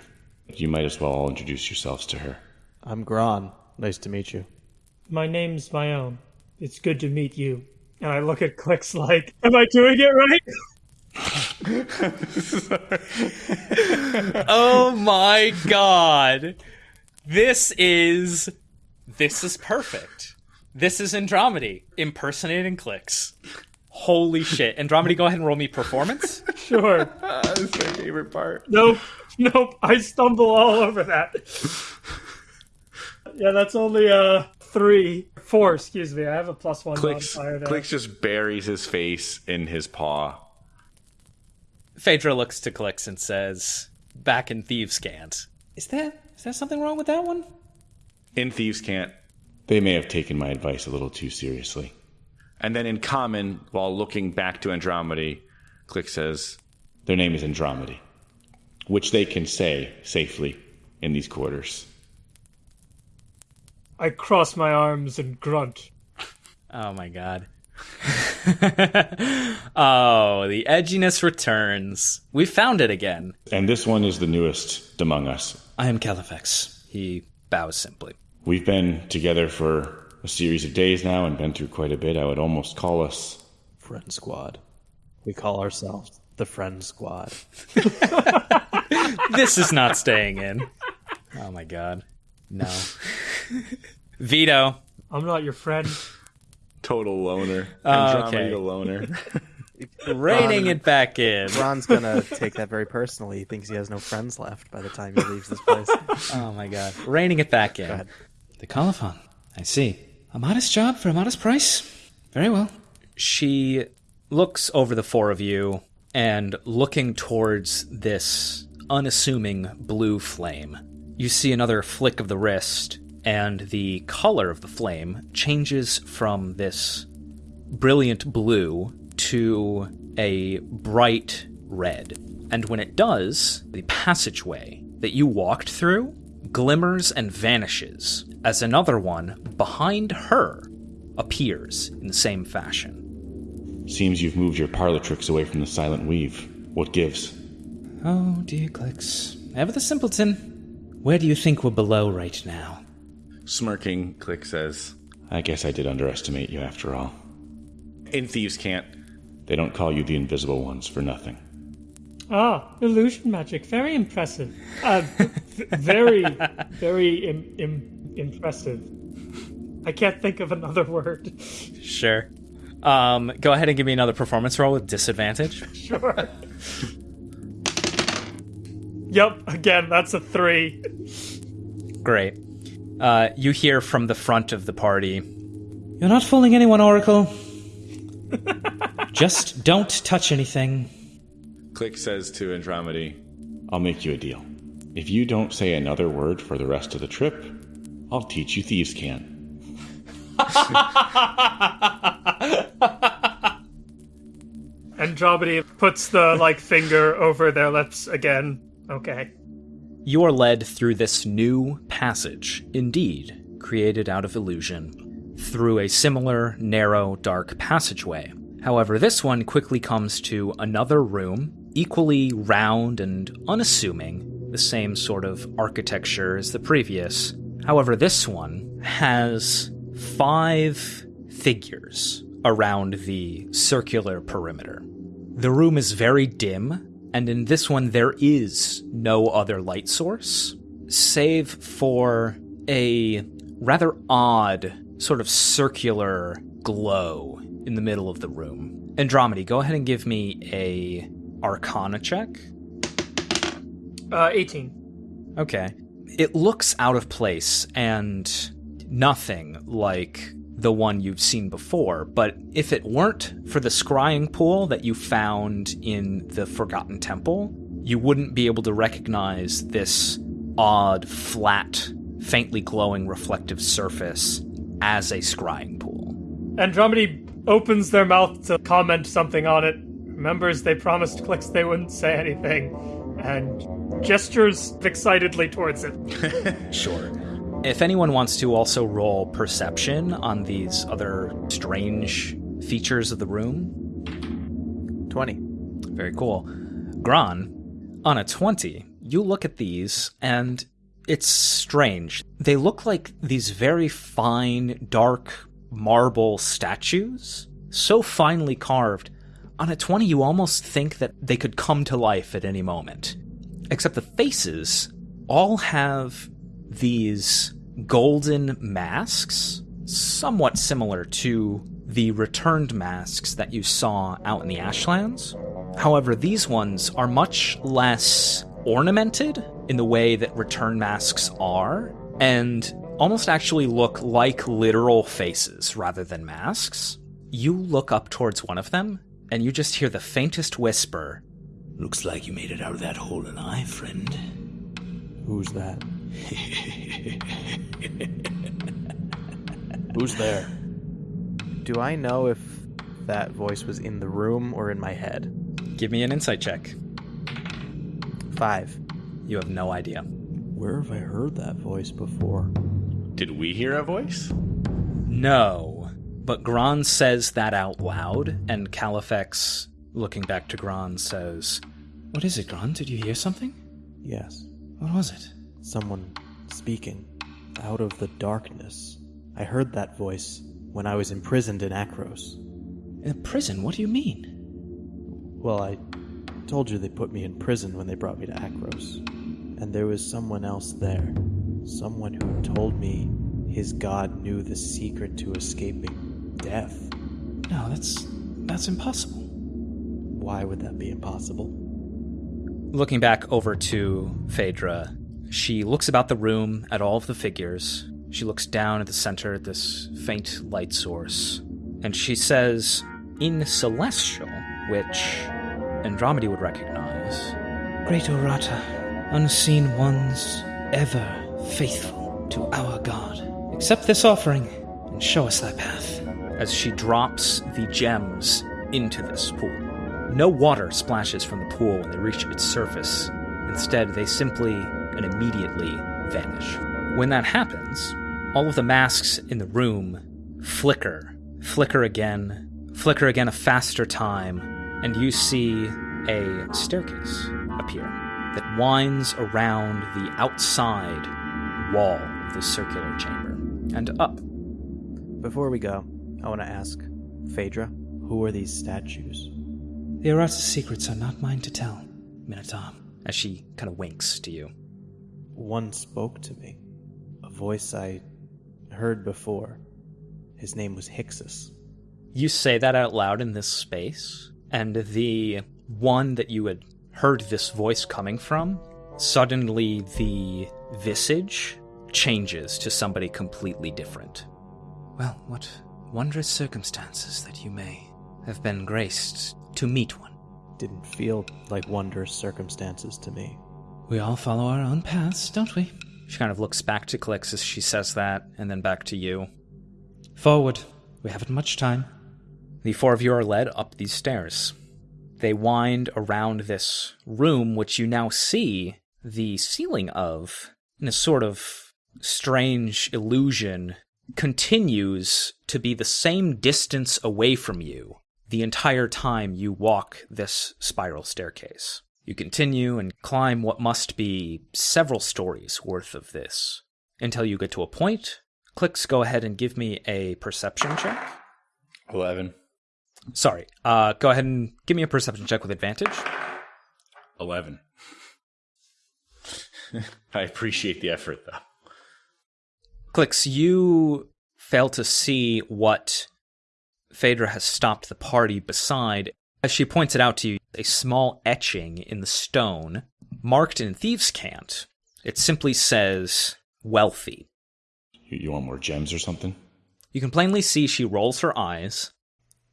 You might as well all introduce yourselves to her." I'm Gron. Nice to meet you. My name's my own. It's good to meet you. And I look at clicks like, am I doing it right? (laughs) oh my god. This is this is perfect. This is Andromedy impersonating clicks. Holy shit. Andromedy, go ahead and roll me performance. Sure. (laughs) That's my favorite part. Nope. Nope. I stumble all over that. Yeah, that's only uh, three four, excuse me. I have a plus one Clicks, modifier there. Clicks just buries his face in his paw. Phaedra looks to Clicks and says, back in Thieves' Cant, Is there, is there something wrong with that one? In Thieves' Cant. They may have taken my advice a little too seriously. And then in common, while looking back to Andromedy, Click says, Their name is Andromedy, which they can say safely in these quarters. I cross my arms and grunt. Oh my god. (laughs) oh, the edginess returns. We found it again. And this one is the newest among us. I am Califex. He bows simply. We've been together for a series of days now and been through quite a bit. I would almost call us Friend Squad. We call ourselves the Friend Squad. (laughs) This is not staying in. Oh my god. No. (laughs) (laughs) Vito. I'm not your friend. total loner. Oh, Andromedy okay. the loner. (laughs) Reining it back in. Ron's gonna take that very personally. He thinks he has no friends left by the time he leaves this place. (laughs) Oh my god. Reining it back in. ahead. The Kolophon. I see. A modest job for a modest price. Very well. She looks over the four of you and looking towards this unassuming blue flame. You see another flick of the wrist, and the color of the flame changes from this brilliant blue to a bright red. And when it does, the passageway that you walked through glimmers and vanishes as another one behind her appears in the same fashion. Seems you've moved your parlor tricks away from the silent weave. What gives? Oh, dear Clicks. Ever the simpleton. Where do you think we're below right now? Smirking, Click says, I guess I did underestimate you after all. In Thieves' cant. They don't call you the invisible ones for nothing. Ah, illusion magic. Very impressive. Uh, v- very, very Im- Im- impressive. I can't think of another word. Sure. Um, go ahead and give me another performance roll with disadvantage. (laughs) Sure. yep, again, that's a three. Great. Uh, you hear from the front of the party. You're not fooling anyone, Oracle. Just don't touch anything. Click says to Andromedy, I'll make you a deal. If you don't say another word for the rest of the trip, I'll teach you thieves can. Andromedy puts the like finger over their lips again. Okay. You are led through this new passage, indeed, created out of illusion, through a similar, narrow, dark passageway. However, this one quickly comes to another room, equally round and unassuming, the same sort of architecture as the previous. However, this one has five figures around the circular perimeter. The room is very dim, and in this one there is no other light source, save for a rather odd, sort of circular glow in the middle of the room. Andromedy, go ahead and give me a Arcana check. Uh, 18. Okay. It looks out of place and nothing like the one you've seen before, but if it weren't for the scrying pool that you found in the Forgotten Temple, you wouldn't be able to recognize this odd, flat, faintly glowing reflective surface as a scrying pool. Andromedy opens their mouth to comment something on it, remembers they promised Clicks they wouldn't say anything, and gestures excitedly towards it. (laughs) Sure. If anyone wants to also roll perception on these other strange features of the room, 20. Very cool. Gran, on a 20, you look at these and it's strange. They look like these very fine, dark marble statues, so finely carved. On a 20, you almost think that they could come to life at any moment. Except the faces all have these golden masks, somewhat similar to the returned masks that you saw out in the Ashlands. However, these ones are much less ornamented in the way that return masks are, and almost actually look like literal faces rather than masks. You look up towards one of them, and you just hear the faintest whisper Looks like you made it out of that hole alive, friend. Who's that? (laughs) Who's there? Do I know if that voice was in the room or in my head? Give me an insight check. Five. You have no idea. Where have I heard that voice before? Did we hear a voice? No. But Gron says that out loud, and Califex, looking back to Gron, says, What is it, Gron? Did you hear something? Yes. What was it? Someone speaking out of the darkness. I heard that voice when I was imprisoned in Akros. In prison? What do you mean? Well, I told you they put me in prison when they brought me to Akros. And there was someone else there. Someone who told me his god knew the secret to escaping death. No, that's that's impossible. Why would that be impossible? Looking back over to Phaedra, she looks about the room at all of the figures. She looks down at the center at this faint light source, and she says, in Celestial, which Andromeda would recognize, Great Orata, unseen ones, ever faithful to our God. Accept this offering and show us thy path. As she drops the gems into this pool. No water splashes from the pool when they reach its surface. Instead, they simply and immediately vanish. When that happens, all of the masks in the room flicker, flicker again, flicker again a faster time, and you see a staircase appear that winds around the outside wall of the circular chamber and up. Before we go, I want to ask Phaedra, who are these statues? The Arata's secrets are not mine to tell, Minotaur. As she kind of winks to you. One spoke to me. A voice I heard before. His name was Hixus. You say that out loud in this space, and the one that you had heard this voice coming from, suddenly the visage changes to somebody completely different. Well, what wondrous circumstances that you may have been graced to meet one. Didn't feel like wondrous circumstances to me. We all follow our own paths, don't we? She kind of looks back to Clix as she says that, and then back to you. Forward. We haven't much time. The four of you are led up these stairs. They wind around this room, which you now see the ceiling of, in a sort of strange illusion, continues to be the same distance away from you the entire time you walk this spiral staircase. You continue and climb what must be several stories worth of this until you get to a point. Clicks, go ahead and give me a perception check. 11. Sorry, uh, go ahead and give me a perception check with advantage. 11. (laughs) I appreciate the effort, though. Clicks, you fail to see what Phaedra has stopped the party beside. As she points it out to you, a small etching in the stone, marked in thieves' cant. It simply says, wealthy. You, you want more gems or something? You can plainly see she rolls her eyes.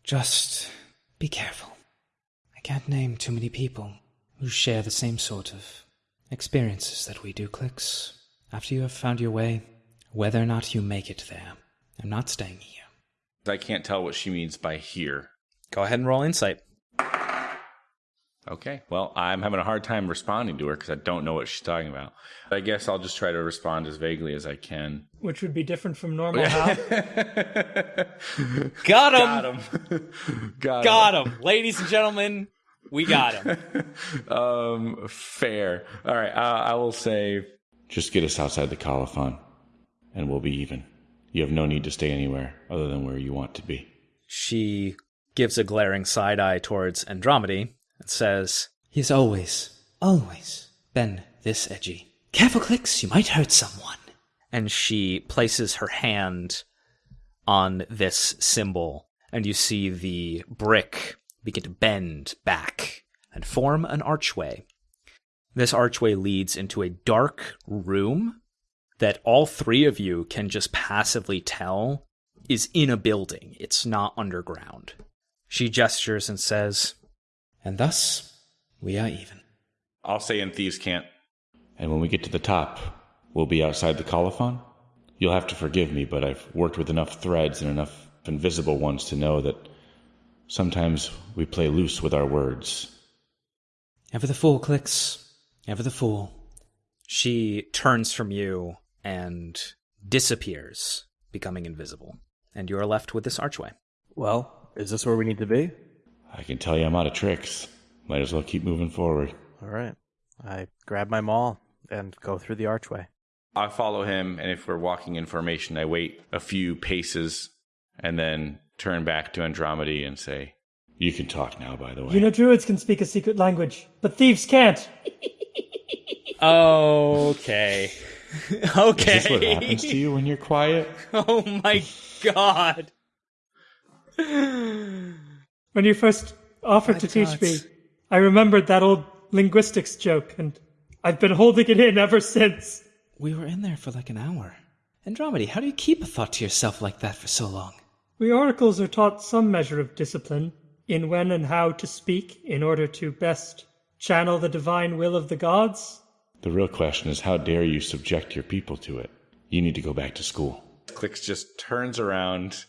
Just be careful. I can't name too many people who share the same sort of experiences that we do, Clicks. After you have found your way, whether or not you make it there, I'm not staying here. I can't tell what she means by here. Go ahead and roll insight. Okay. Well, I'm having a hard time responding to her because I don't know what she's talking about. I guess I'll just try to respond as vaguely as I can. Which would be different from normal how? (laughs) Got him! Got, him. Got him! Ladies and gentlemen, we got him. (laughs) Um, fair. All right. Uh, I will say. Just get us outside the Kolophon, and we'll be even. You have no need to stay anywhere other than where you want to be. She gives a glaring side eye towards Andromedy and says, He's always, always been this edgy. Careful, Clicks, you might hurt someone. And she places her hand on this symbol, and you see the brick begin to bend back and form an archway. This archway leads into a dark room that all three of you can just passively tell is in a building. It's not underground. She gestures and says, And thus we are even. I'll say in Thieves' Cant. And when we get to the top, we'll be outside the Kolophon? You'll have to forgive me, but I've worked with enough threads and enough invisible ones to know that sometimes we play loose with our words. Ever the fool, Clicks. Ever the fool. She turns from you and disappears, becoming invisible. And you are left with this archway. Well, is this where we need to be? I can tell you I'm out of tricks. Might as well keep moving forward. All right. I grab my maul and go through the archway. I follow him, and if we're walking in formation, I wait a few paces and then turn back to Andromedy and say, You can talk now, by the way. You know, druids can speak a secret language, but thieves can't. (laughs) Okay. okay. (laughs) Is this what happens to you when you're quiet? (laughs) Oh my god. When you first offered to teach me, I remembered that old linguistics joke, and I've been holding it in ever since. We were in there for like an hour. Andromedy, how do you keep a thought to yourself like that for so long? We oracles are taught some measure of discipline in when and how to speak in order to best channel the divine will of the gods. The real question is how dare you subject your people to it? You need to go back to school. Clicks just turns around,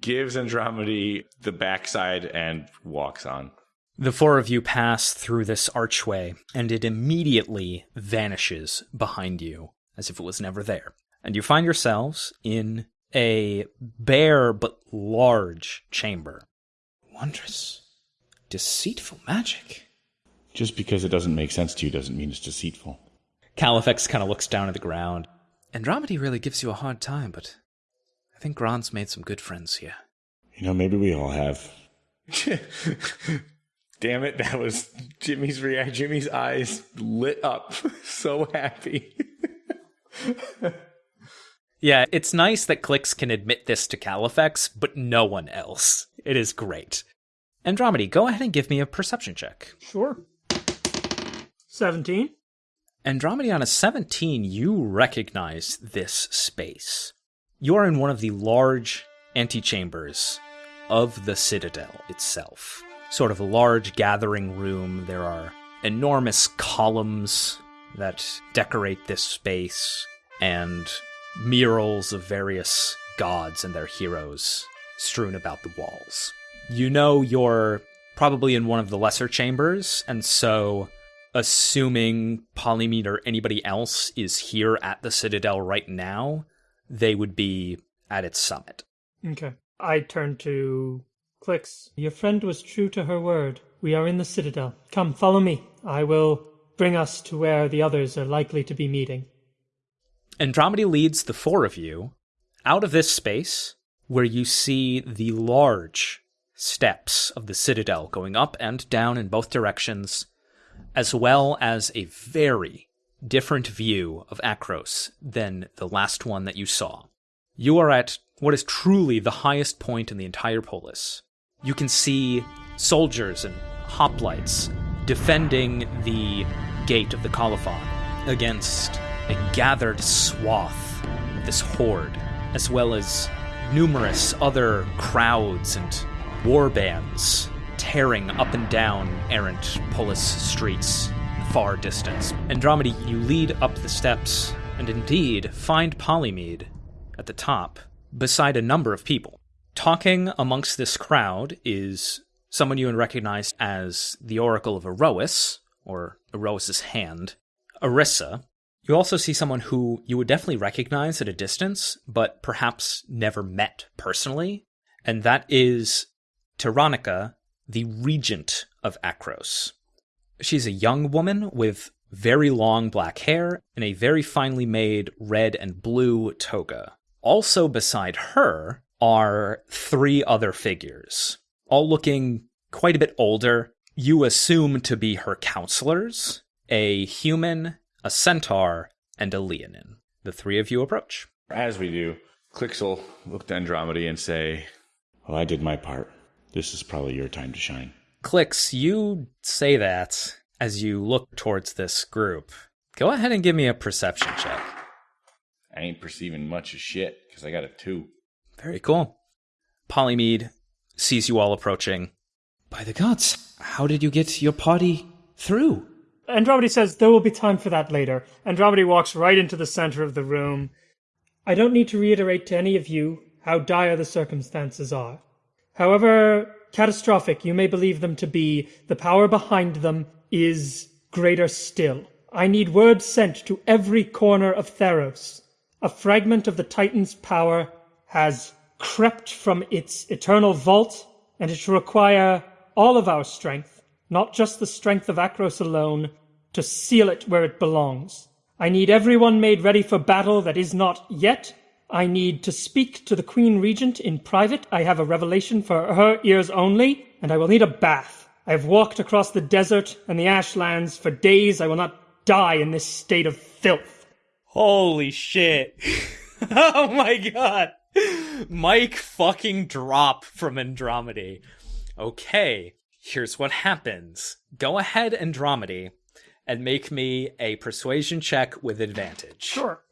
gives Andromedy the backside, and walks on. The four of you pass through this archway, and it immediately vanishes behind you, as if it was never there. And you find yourselves in a bare but large chamber. Wondrous, deceitful magic. Just because it doesn't make sense to you doesn't mean it's deceitful. Califex kind of looks down at the ground. Andromedy really gives you a hard time, but I think Gron's made some good friends here. You know, maybe we all have. (laughs) Damn it, that was Jimmy's react. Jimmy's eyes lit up. (laughs) so happy. (laughs) Yeah, it's nice that Clicks can admit this to Califex, but no one else. It is great. Andromedy, go ahead and give me a perception check. Sure. 17. Andromedy on a 17, you recognize this space. You are in one of the large antechambers of the Citadel itself. Sort of a large gathering room. There are enormous columns that decorate this space, and murals of various gods and their heroes strewn about the walls. You know you're probably in one of the lesser chambers, and so assuming Polymede or anybody else is here at the Citadel right now, they would be at its summit. Okay. I turn to Clicks. Your friend was true to her word. We are in the Citadel. Come, follow me. I will bring us to where the others are likely to be meeting. Andromedy leads the four of you out of this space where you see the large steps of the Citadel going up and down in both directions, as well as a very different view of Akros than the last one that you saw. You are at what is truly the highest point in the entire polis. You can see soldiers and hoplites defending the gate of the Kolophon against a gathered swath of this horde, as well as numerous other crowds and war bands tearing up and down errant polis streets far distance. Andromedy, you lead up the steps and indeed find Polymede at the top beside a number of people. Talking amongst this crowd is someone you would recognize as the Oracle of Iroas, or Iroas's hand, Arissa. You also see someone who you would definitely recognize at a distance, but perhaps never met personally, and that is Tyronica, the regent of Akros. She's a young woman with very long black hair and a very finely made red and blue toga. Also beside her are three other figures, all looking quite a bit older. You assume to be her counselors a human, a centaur, and a leonin. The three of you approach. As we do, Clicks will look to Andromedy and say, Well, I did my part. This is probably your time to shine. Clicks, you say that as you look towards this group. Go ahead and give me a perception check. I ain't perceiving much of shit because I got a two. Very cool. Polymede sees you all approaching. By the gods, how did you get your party through? Andromedy says there will be time for that later. Andromedy walks right into the center of the room. I don't need to reiterate to any of you how dire the circumstances are. However catastrophic you may believe them to be, the power behind them is greater still. I need word sent to every corner of Theros. A fragment of the Titan's power has crept from its eternal vault, and it will require all of our strength, not just the strength of Akros alone, to seal it where it belongs. I need everyone made ready for battle that is not yet. I need to speak to the Queen Regent in private. I have a revelation for her ears only, and I will need a bath. I have walked across the desert and the ashlands for days. I will not die in this state of filth. Holy shit. (laughs) oh my god. Mike fucking drop from Andromedy. Okay, here's what happens. Go ahead, Andromedy, and make me a persuasion check with advantage. Sure.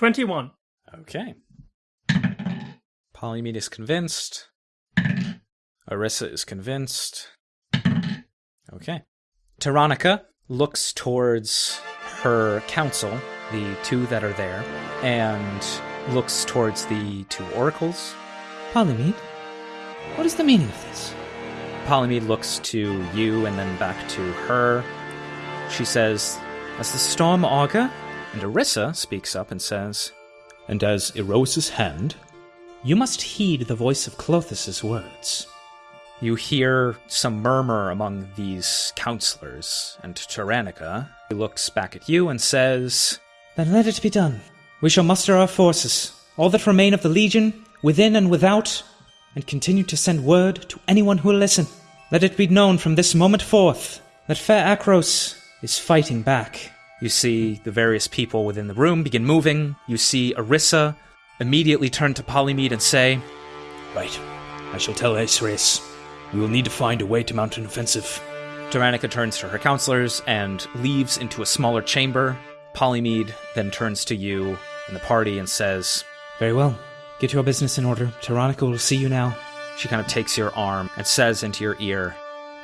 21. Okay. Polymede is convinced. Arissa is convinced. Okay. Tyrannica looks towards her council, the two that are there, and looks towards the two oracles. Polymede, what is the meaning of this? Polymede looks to you and then back to her. She says, As the storm augur? And Arissa speaks up and says, And as Iroas's hand, You must heed the voice of Klothys' words. You hear some murmur among these counselors, and Tyrannica looks back at you and says, Then let it be done. We shall muster our forces, all that remain of the Legion, within and without, and continue to send word to anyone who will listen. Let it be known from this moment forth that fair Akros is fighting back. You see the various people within the room begin moving. You see Arissa immediately turn to Polymede and say, Right. I shall tell Acerys. We will need to find a way to mount an offensive. Tyrannica turns to her counselors and leaves into a smaller chamber. Polymede then turns to you and the party and says, Very well. Get your business in order. Tyrannica will see you now. She kind of takes your arm and says into your ear,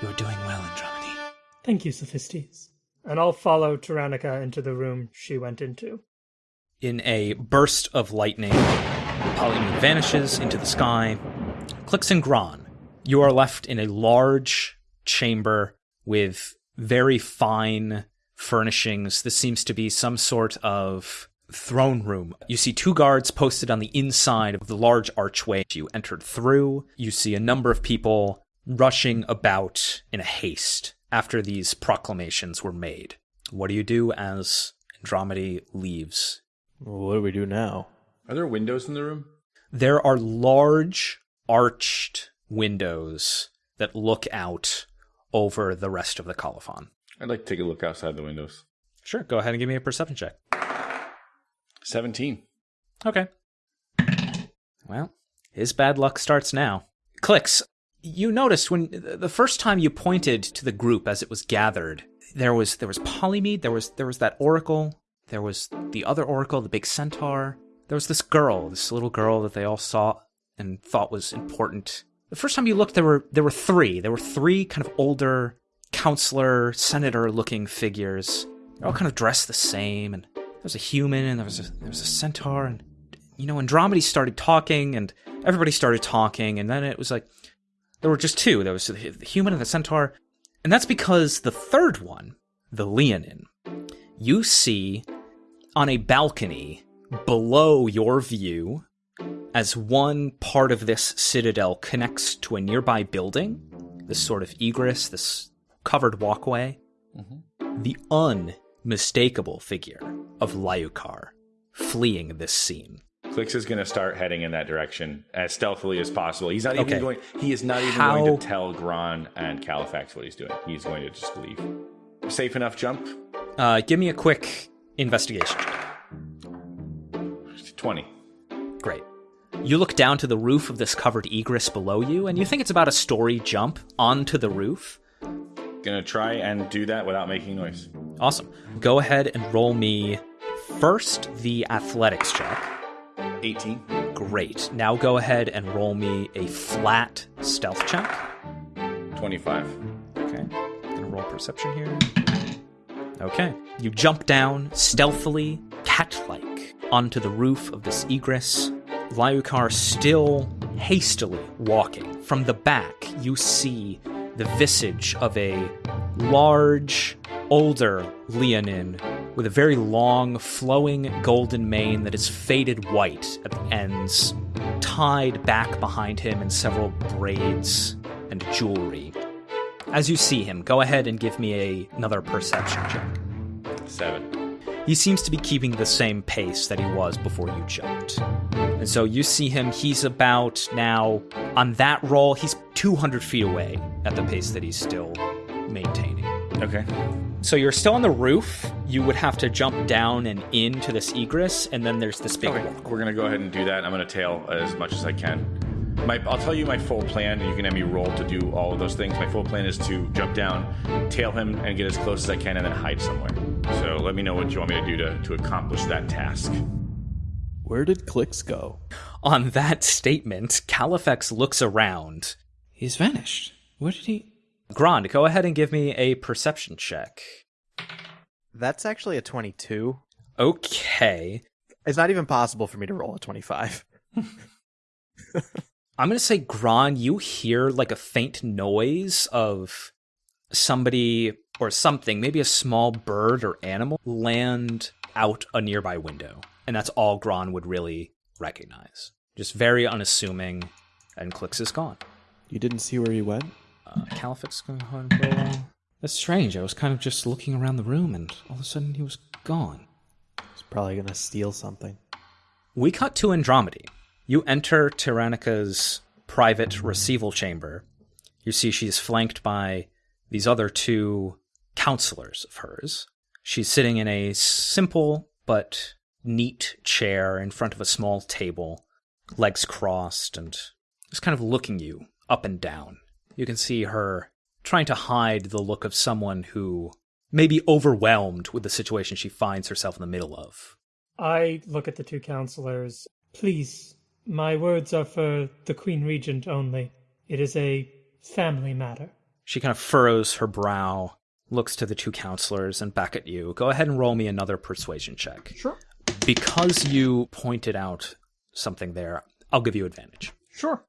You're doing well, Andromedy. Thank you, Sophistes. And I'll follow Tyrannica into the room she went into. In a burst of lightning, Polymede vanishes into the sky. Clicks and Gron, you are left in a large chamber with very fine furnishings. This seems to be some sort of throne room. You see two guards posted on the inside of the large archway you entered through. You see a number of people rushing about in a haste after these proclamations were made. What do you do as Andromedy leaves? What do we do now? Are there windows in the room? There are large arched windows that look out over the rest of the Kolophon. I'd like to take a look outside the windows. Sure, go ahead and give me a perception check. 17. Okay. Well, his bad luck starts now. Clicks, you noticed when the first time you pointed to the group as it was gathered, there was there was Polymede, there was there was that oracle, there was the other oracle, the big centaur. There was this girl, this little girl that they all saw and thought was important. The first time you looked, there were there were three. There were three kind of older counselor, senator looking figures. They're all kind of dressed the same, and there was a human, and there was a there was a centaur, and you know, Andromeda started talking, and everybody started talking, and then it was like there were just two. There was the human and the centaur, and that's because the third one, the Leonin, you see on a balcony below your view as one part of this citadel connects to a nearby building, this sort of egress, this covered walkway, mm-hmm. the unmistakable figure of Lyukar fleeing this scene. Clicks is going to start heading in that direction as stealthily as possible. He's not even Okay. going. He is not even How- going to tell Gron and Califex what he's doing. He's going to just leave. Safe enough jump. Uh, give me a quick investigation. Twenty. Great. You look down to the roof of this covered egress below you, and you think it's about a story jump onto the roof. Gonna try and do that without making noise. Awesome. Go ahead and roll me First, the athletics check. 18. Great. Now go ahead and roll me a flat stealth check. 25. Okay. Gonna roll perception here. Okay. You jump down stealthily, cat like, onto the roof of this egress. Lyukar still hastily walking. From the back, you see the visage of a large, older Leonin with a very long, flowing golden mane that is faded white at the ends, tied back behind him in several braids and jewelry. As you see him, go ahead and give me a, another perception check. 7. He seems to be keeping the same pace that he was before you jumped. And so you see him, he's about now, on that roll, he's 200 feet away at the pace that he's still maintaining. Okay. So you're still on the roof. You would have to jump down and into this egress, and then there's this big Okay. walk. We're going to go ahead and do that. I'm going to tail as much as I can. My, I'll tell you my full plan, and you can have me roll to do all of those things. My full plan is to jump down, tail him, and get as close as I can, and then hide somewhere. So let me know what you want me to do to, to accomplish that task. Where did Clicks go? On that statement, Califex looks around. He's vanished. Where did he? Gron, go ahead and give me a perception check. That's actually a 22. Okay. It's not even possible for me to roll a 25. (laughs) I'm gonna say, Gron, you hear like a faint noise of somebody or something, maybe a small bird or animal, land out a nearby window. And that's all Gron would really recognize. Just very unassuming, and Clicks is gone. You didn't see where he went? Uh, Califex going to roll. That's strange. I was kind of just looking around the room, and all of a sudden he was gone. He's probably going to steal something. We cut to Andromedy. You enter Tyrannica's private receival chamber. You see she's flanked by these other two counselors of hers. She's sitting in a simple but neat chair in front of a small table, legs crossed, and just kind of looking you up and down. You can see her trying to hide the look of someone who may be overwhelmed with the situation she finds herself in the middle of. I look at the two counselors. Please, my words are for the Queen Regent only. It is a family matter. She kind of furrows her brow, looks to the two counselors, and back at you. Go ahead and roll me another persuasion check. Sure. Because you pointed out something there, I'll give you advantage. Sure.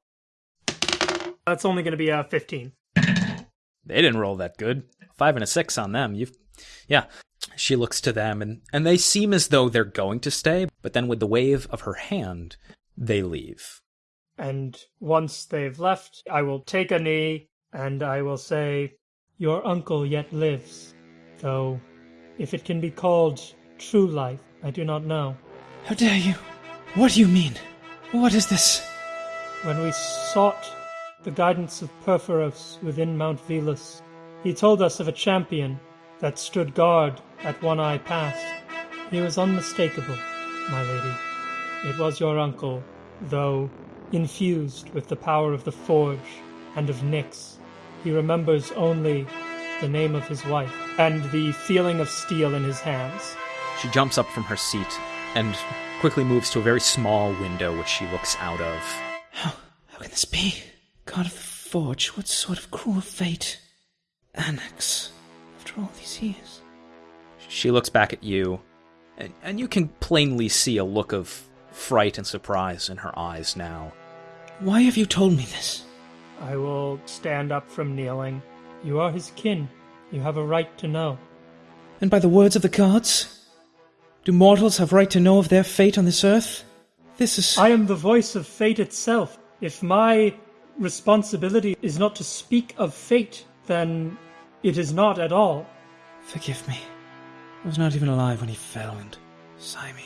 That's only going to be a 15. They didn't roll that good. Five and a six on them. You've, yeah. She looks to them, and and they seem as though they're going to stay. But then, with the wave of her hand, they leave. And once they've left, I will take a knee and I will say, Your uncle yet lives. Though, if it can be called true life, I do not know. How dare you? What do you mean? What is this? When we sought the guidance of Purphoros within Mount Velus, he told us of a champion that stood guard at One Eye Pass. He was unmistakable, my lady. It was your uncle, though infused with the power of the Forge and of Nyx. He remembers only the name of his wife and the feeling of steel in his hands. She jumps up from her seat and quickly moves to a very small window, which she looks out of. How, how can this be? God of the Forge, what sort of cruel fate? Anax, after all these years. She looks back at you, and, and you can plainly see a look of fright and surprise in her eyes now. Why have you told me this? I will stand up from kneeling. You are his kin. You have a right to know. And by the words of the gods? Do mortals have right to know of their fate on this earth? This is. I am the voice of fate itself. If my responsibility is not to speak of fate, then it is not at all. Forgive me. I was not even alive when he fell, and Cymede.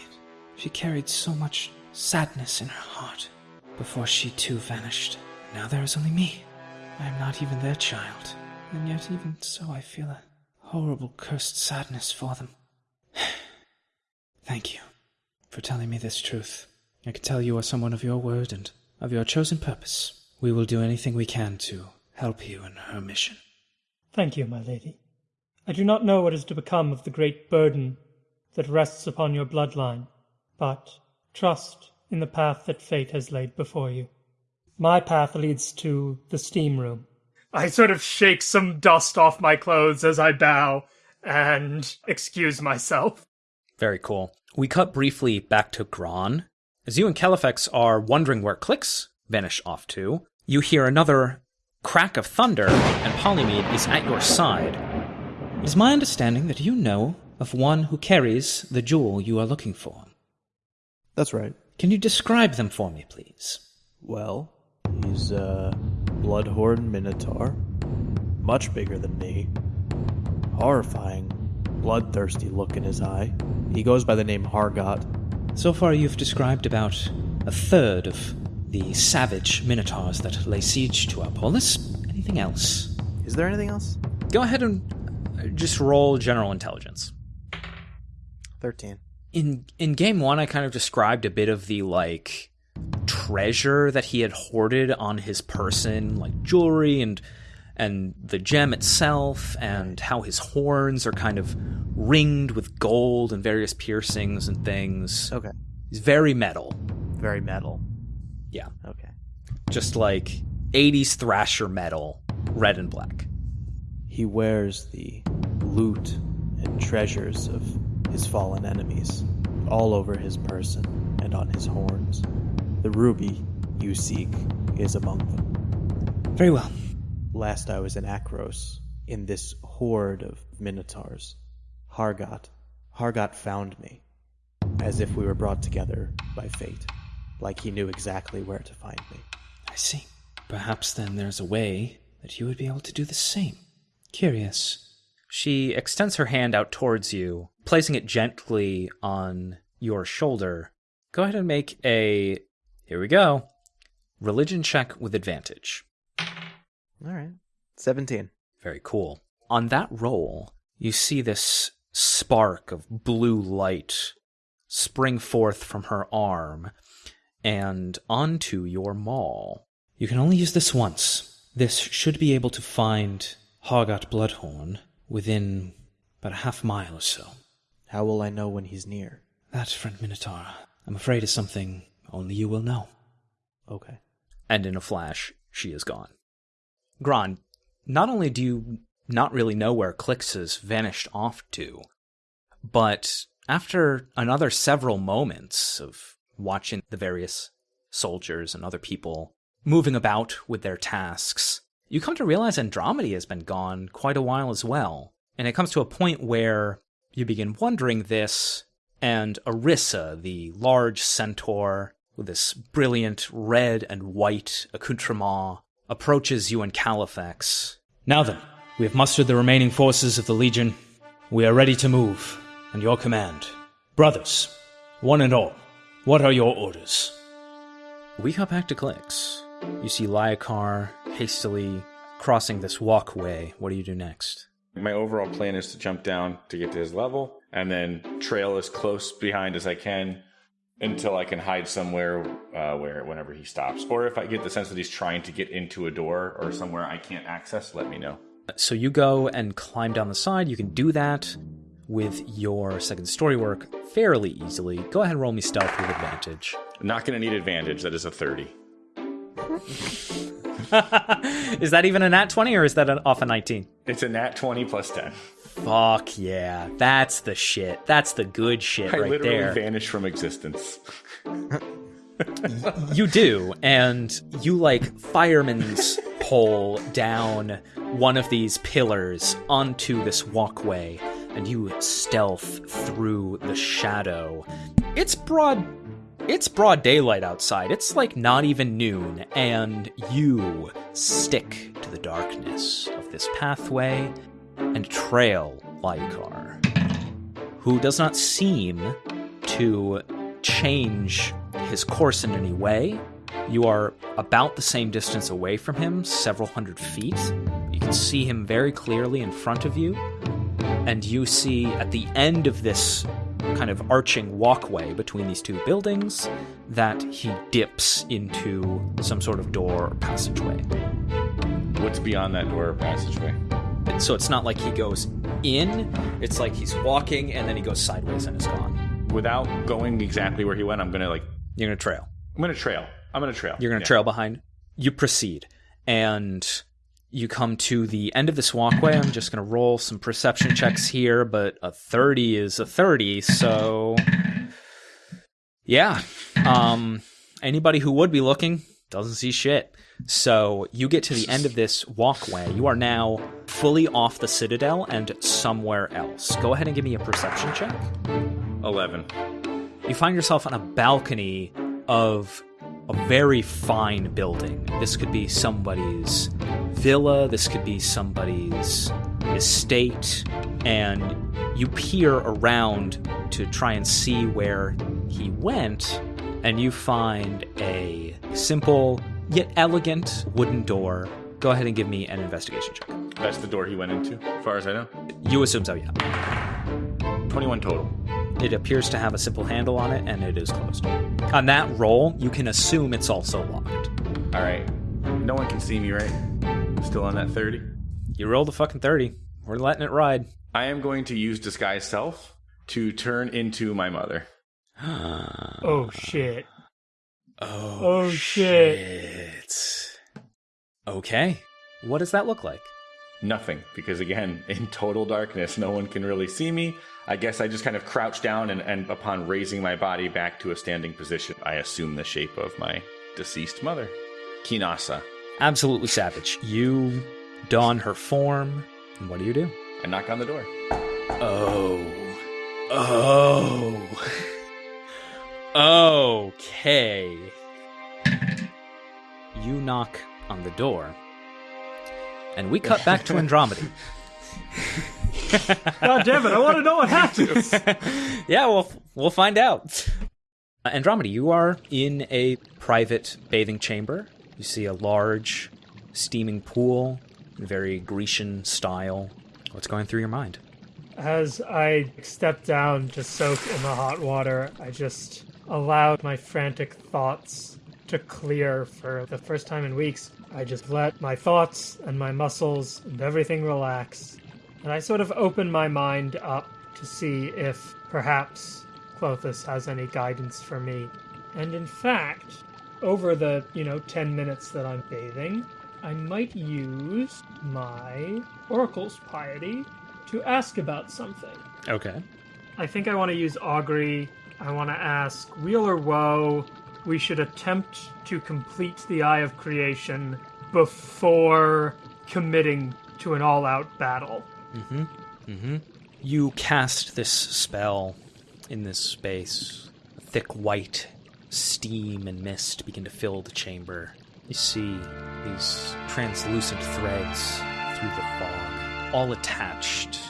She carried so much sadness in her heart before she too vanished. Now there is only me. I am not even their child, and yet even so I feel a horrible cursed sadness for them. (sighs) Thank you for telling me this truth. I can tell you are someone of your word and of your chosen purpose. We will do anything we can to help you in her mission. Thank you, my lady. I do not know what is to become of the great burden that rests upon your bloodline, but trust in the path that fate has laid before you. My path leads to the steam room. I sort of shake some dust off my clothes as I bow and excuse myself. Very cool. We cut briefly back to Gron. As you and Califex are wondering where clicks vanish off to, you hear another crack of thunder, and Polymede is at your side. It is my understanding that you know of one who carries the jewel you are looking for. That's right. Can you describe them for me, please? Well, he's a bloodhorn minotaur, much bigger than me. Horrifying, bloodthirsty look in his eye. He goes by the name Hargot. So far, you've described about a third of the savage minotaurs that lay siege to our polis. Anything else? Is there anything else? Go ahead and uh, just roll general intelligence. 13. In in game 1 I kind of described a bit of the like treasure that he had hoarded on his person, like jewelry and and the gem itself and how his horns are kind of ringed with gold and various piercings and things. Okay. He's very metal. Very metal. Yeah. Okay. Just like 80s thrasher metal, red and black. He wears the loot and treasures of his fallen enemies all over his person and on his horns. The ruby you seek is among them. Very well. Last I was in Akros, in this horde of minotaurs, Hargot, Hargot found me, as if we were brought together by fate, like he knew exactly where to find me. I see. Perhaps then there's a way that you would be able to do the same. Curious. She extends her hand out towards you, placing it gently on your shoulder. Go ahead and make a. Here we go. Religion check with advantage. All right. 17. Very cool. On that roll, you see this spark of blue light spring forth from her arm and onto your maul. You can only use this once. This should be able to find Hargot Bloodhorn within about a half mile or so. How will I know when he's near? That, friend Minotaur, I'm afraid is something only you will know. Okay. And in a flash, she is gone. Gron, not only do you not really know where Clix has vanished off to, but after another several moments of watching the various soldiers and other people moving about with their tasks, you come to realize Andromedy has been gone quite a while as well. And it comes to a point where you begin wondering this, and Arissa, the large centaur with this brilliant red and white accoutrement, approaches you and Califex. Now then, we have mustered the remaining forces of the Legion. We are ready to move, and your command. Brothers, one and all, what are your orders? We hop back to Clix. You see Lyakar hastily crossing this walkway. What do you do next? My overall plan is to jump down to get to his level and then trail as close behind as I can until I can hide somewhere uh, where whenever he stops. Or if I get the sense that he's trying to get into a door or somewhere I can't access, let me know. So you go and climb down the side. You can do that with your second story work fairly easily. Go ahead and roll me stealth with advantage. Not going to need advantage. That is a 30. (laughs) is that even a nat 20 or is that an, off a 19? It's a nat 20 plus 10. Fuck yeah. That's the shit. That's the good shit I right literally there. vanish from existence. (laughs) you do, and you like fireman's (laughs) pole down one of these pillars onto this walkway, and you stealth through the shadow. It's broad it's broad daylight outside. It's like not even noon, and you stick to the darkness of this pathway and trail Lycar, who does not seem to change his course in any way. You are about the same distance away from him, several hundred feet. You can see him very clearly in front of you, and you see at the end of this kind of arching walkway between these two buildings that he dips into some sort of door or passageway. What's beyond that door or passageway? So it's not like he goes in, it's like he's walking and then he goes sideways and is gone. Without going exactly where he went, I'm gonna like You're going to trail. I'm gonna trail. I'm gonna trail. You're going to Yeah. trail behind. You proceed, and you come to the end of this walkway. I'm just going to roll some perception checks here, but a 30 is a 30, so yeah. Um, anybody who would be looking doesn't see shit. So you get to the end of this walkway. You are now fully off the citadel and somewhere else. Go ahead and give me a perception check. Eleven. You find yourself on a balcony of a very fine building. This could be somebody's villa, this could be somebody's estate, and you peer around to try and see where he went, and you find a simple yet elegant wooden door. Go ahead and give me an investigation check. That's the door he went into, as far as I know. You assume so, yeah. Twenty-one total. It appears to have a simple handle on it, and it is closed. On that roll, you can assume it's also locked. All right. No one can see me, right? Still on that thirty. You rolled a fucking 30. We're letting it ride. I am going to use disguise self to turn into my mother. (gasps) Oh shit. Oh, Oh, shit. shit. Okay. What does that look like? Nothing, because again, (laughs) in total darkness, no one can really see me. I guess I just kind of crouch down, and, and upon raising my body back to a standing position, I assume the shape of my deceased mother, Kinasa. Absolutely savage. You don her form, and what do you do? I knock on the door. Oh. Oh. Okay. You knock on the door, and we cut back to Andromeda. (laughs) (laughs) God damn it! I want to know what happens. (laughs) yeah, we'll we'll find out. Uh, Andromeda, you are in a private bathing chamber. You see a large steaming pool, very Grecian style. What's going through your mind? As I step down to soak in the hot water, I just allowed my frantic thoughts to clear for the first time in weeks. I just let my thoughts and my muscles and everything relax. And I sort of open my mind up to see if perhaps Klothys has any guidance for me. And in fact, over the, you know, 10 minutes that I'm bathing, I might use my Oracle's Piety to ask about something. Okay. I think I want to use Augury. I want to ask Weal or Woe. We should attempt to complete the Eye of Creation before committing to an all out battle. Mm-hmm. Mm-hmm. You cast this spell in this space. Thick white steam and mist begin to fill the chamber. You see these translucent threads through the fog, all attached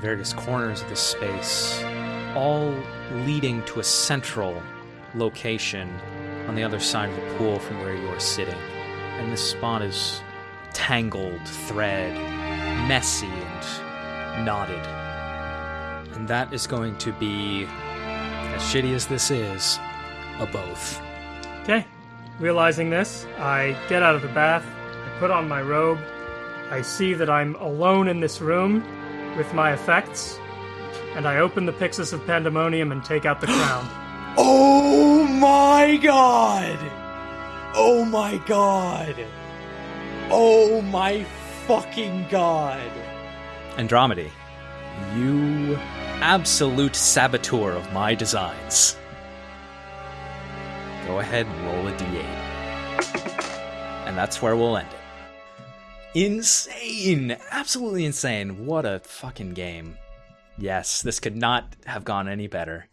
various corners of this space, all leading to a central location on the other side of the pool from where you are sitting. And this spot is tangled thread, messy knotted. And that is going to be, as shitty as this is, a both. Okay. Realizing this, I get out of the bath, I put on my robe, I see that I'm alone in this room with my effects, and I open the Pyxis of Pandemonium and take out the (gasps) crown. Oh my god! Oh my god! Oh my fucking god! Andromedy, you absolute saboteur of my designs. Go ahead and roll a d8. And that's where we'll end it. Insane! Absolutely insane. What a fucking game. Yes, this could not have gone any better.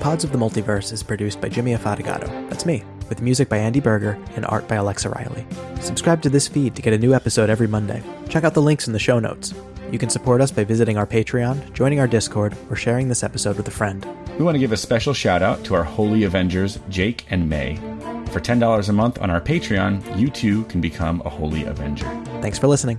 Pods of the Multiverse is produced by Jimmy Afatigato. That's me, with music by Andy Berger and art by Alexa Riley. Subscribe to this feed to get a new episode every Monday. Check out the links in the show notes. You can support us by visiting our Patreon, joining our Discord, or sharing this episode with a friend. We want to give a special shout out to our Holy Avengers, Jake and May. For $10 a month on our Patreon, you too can become a Holy Avenger. Thanks for listening.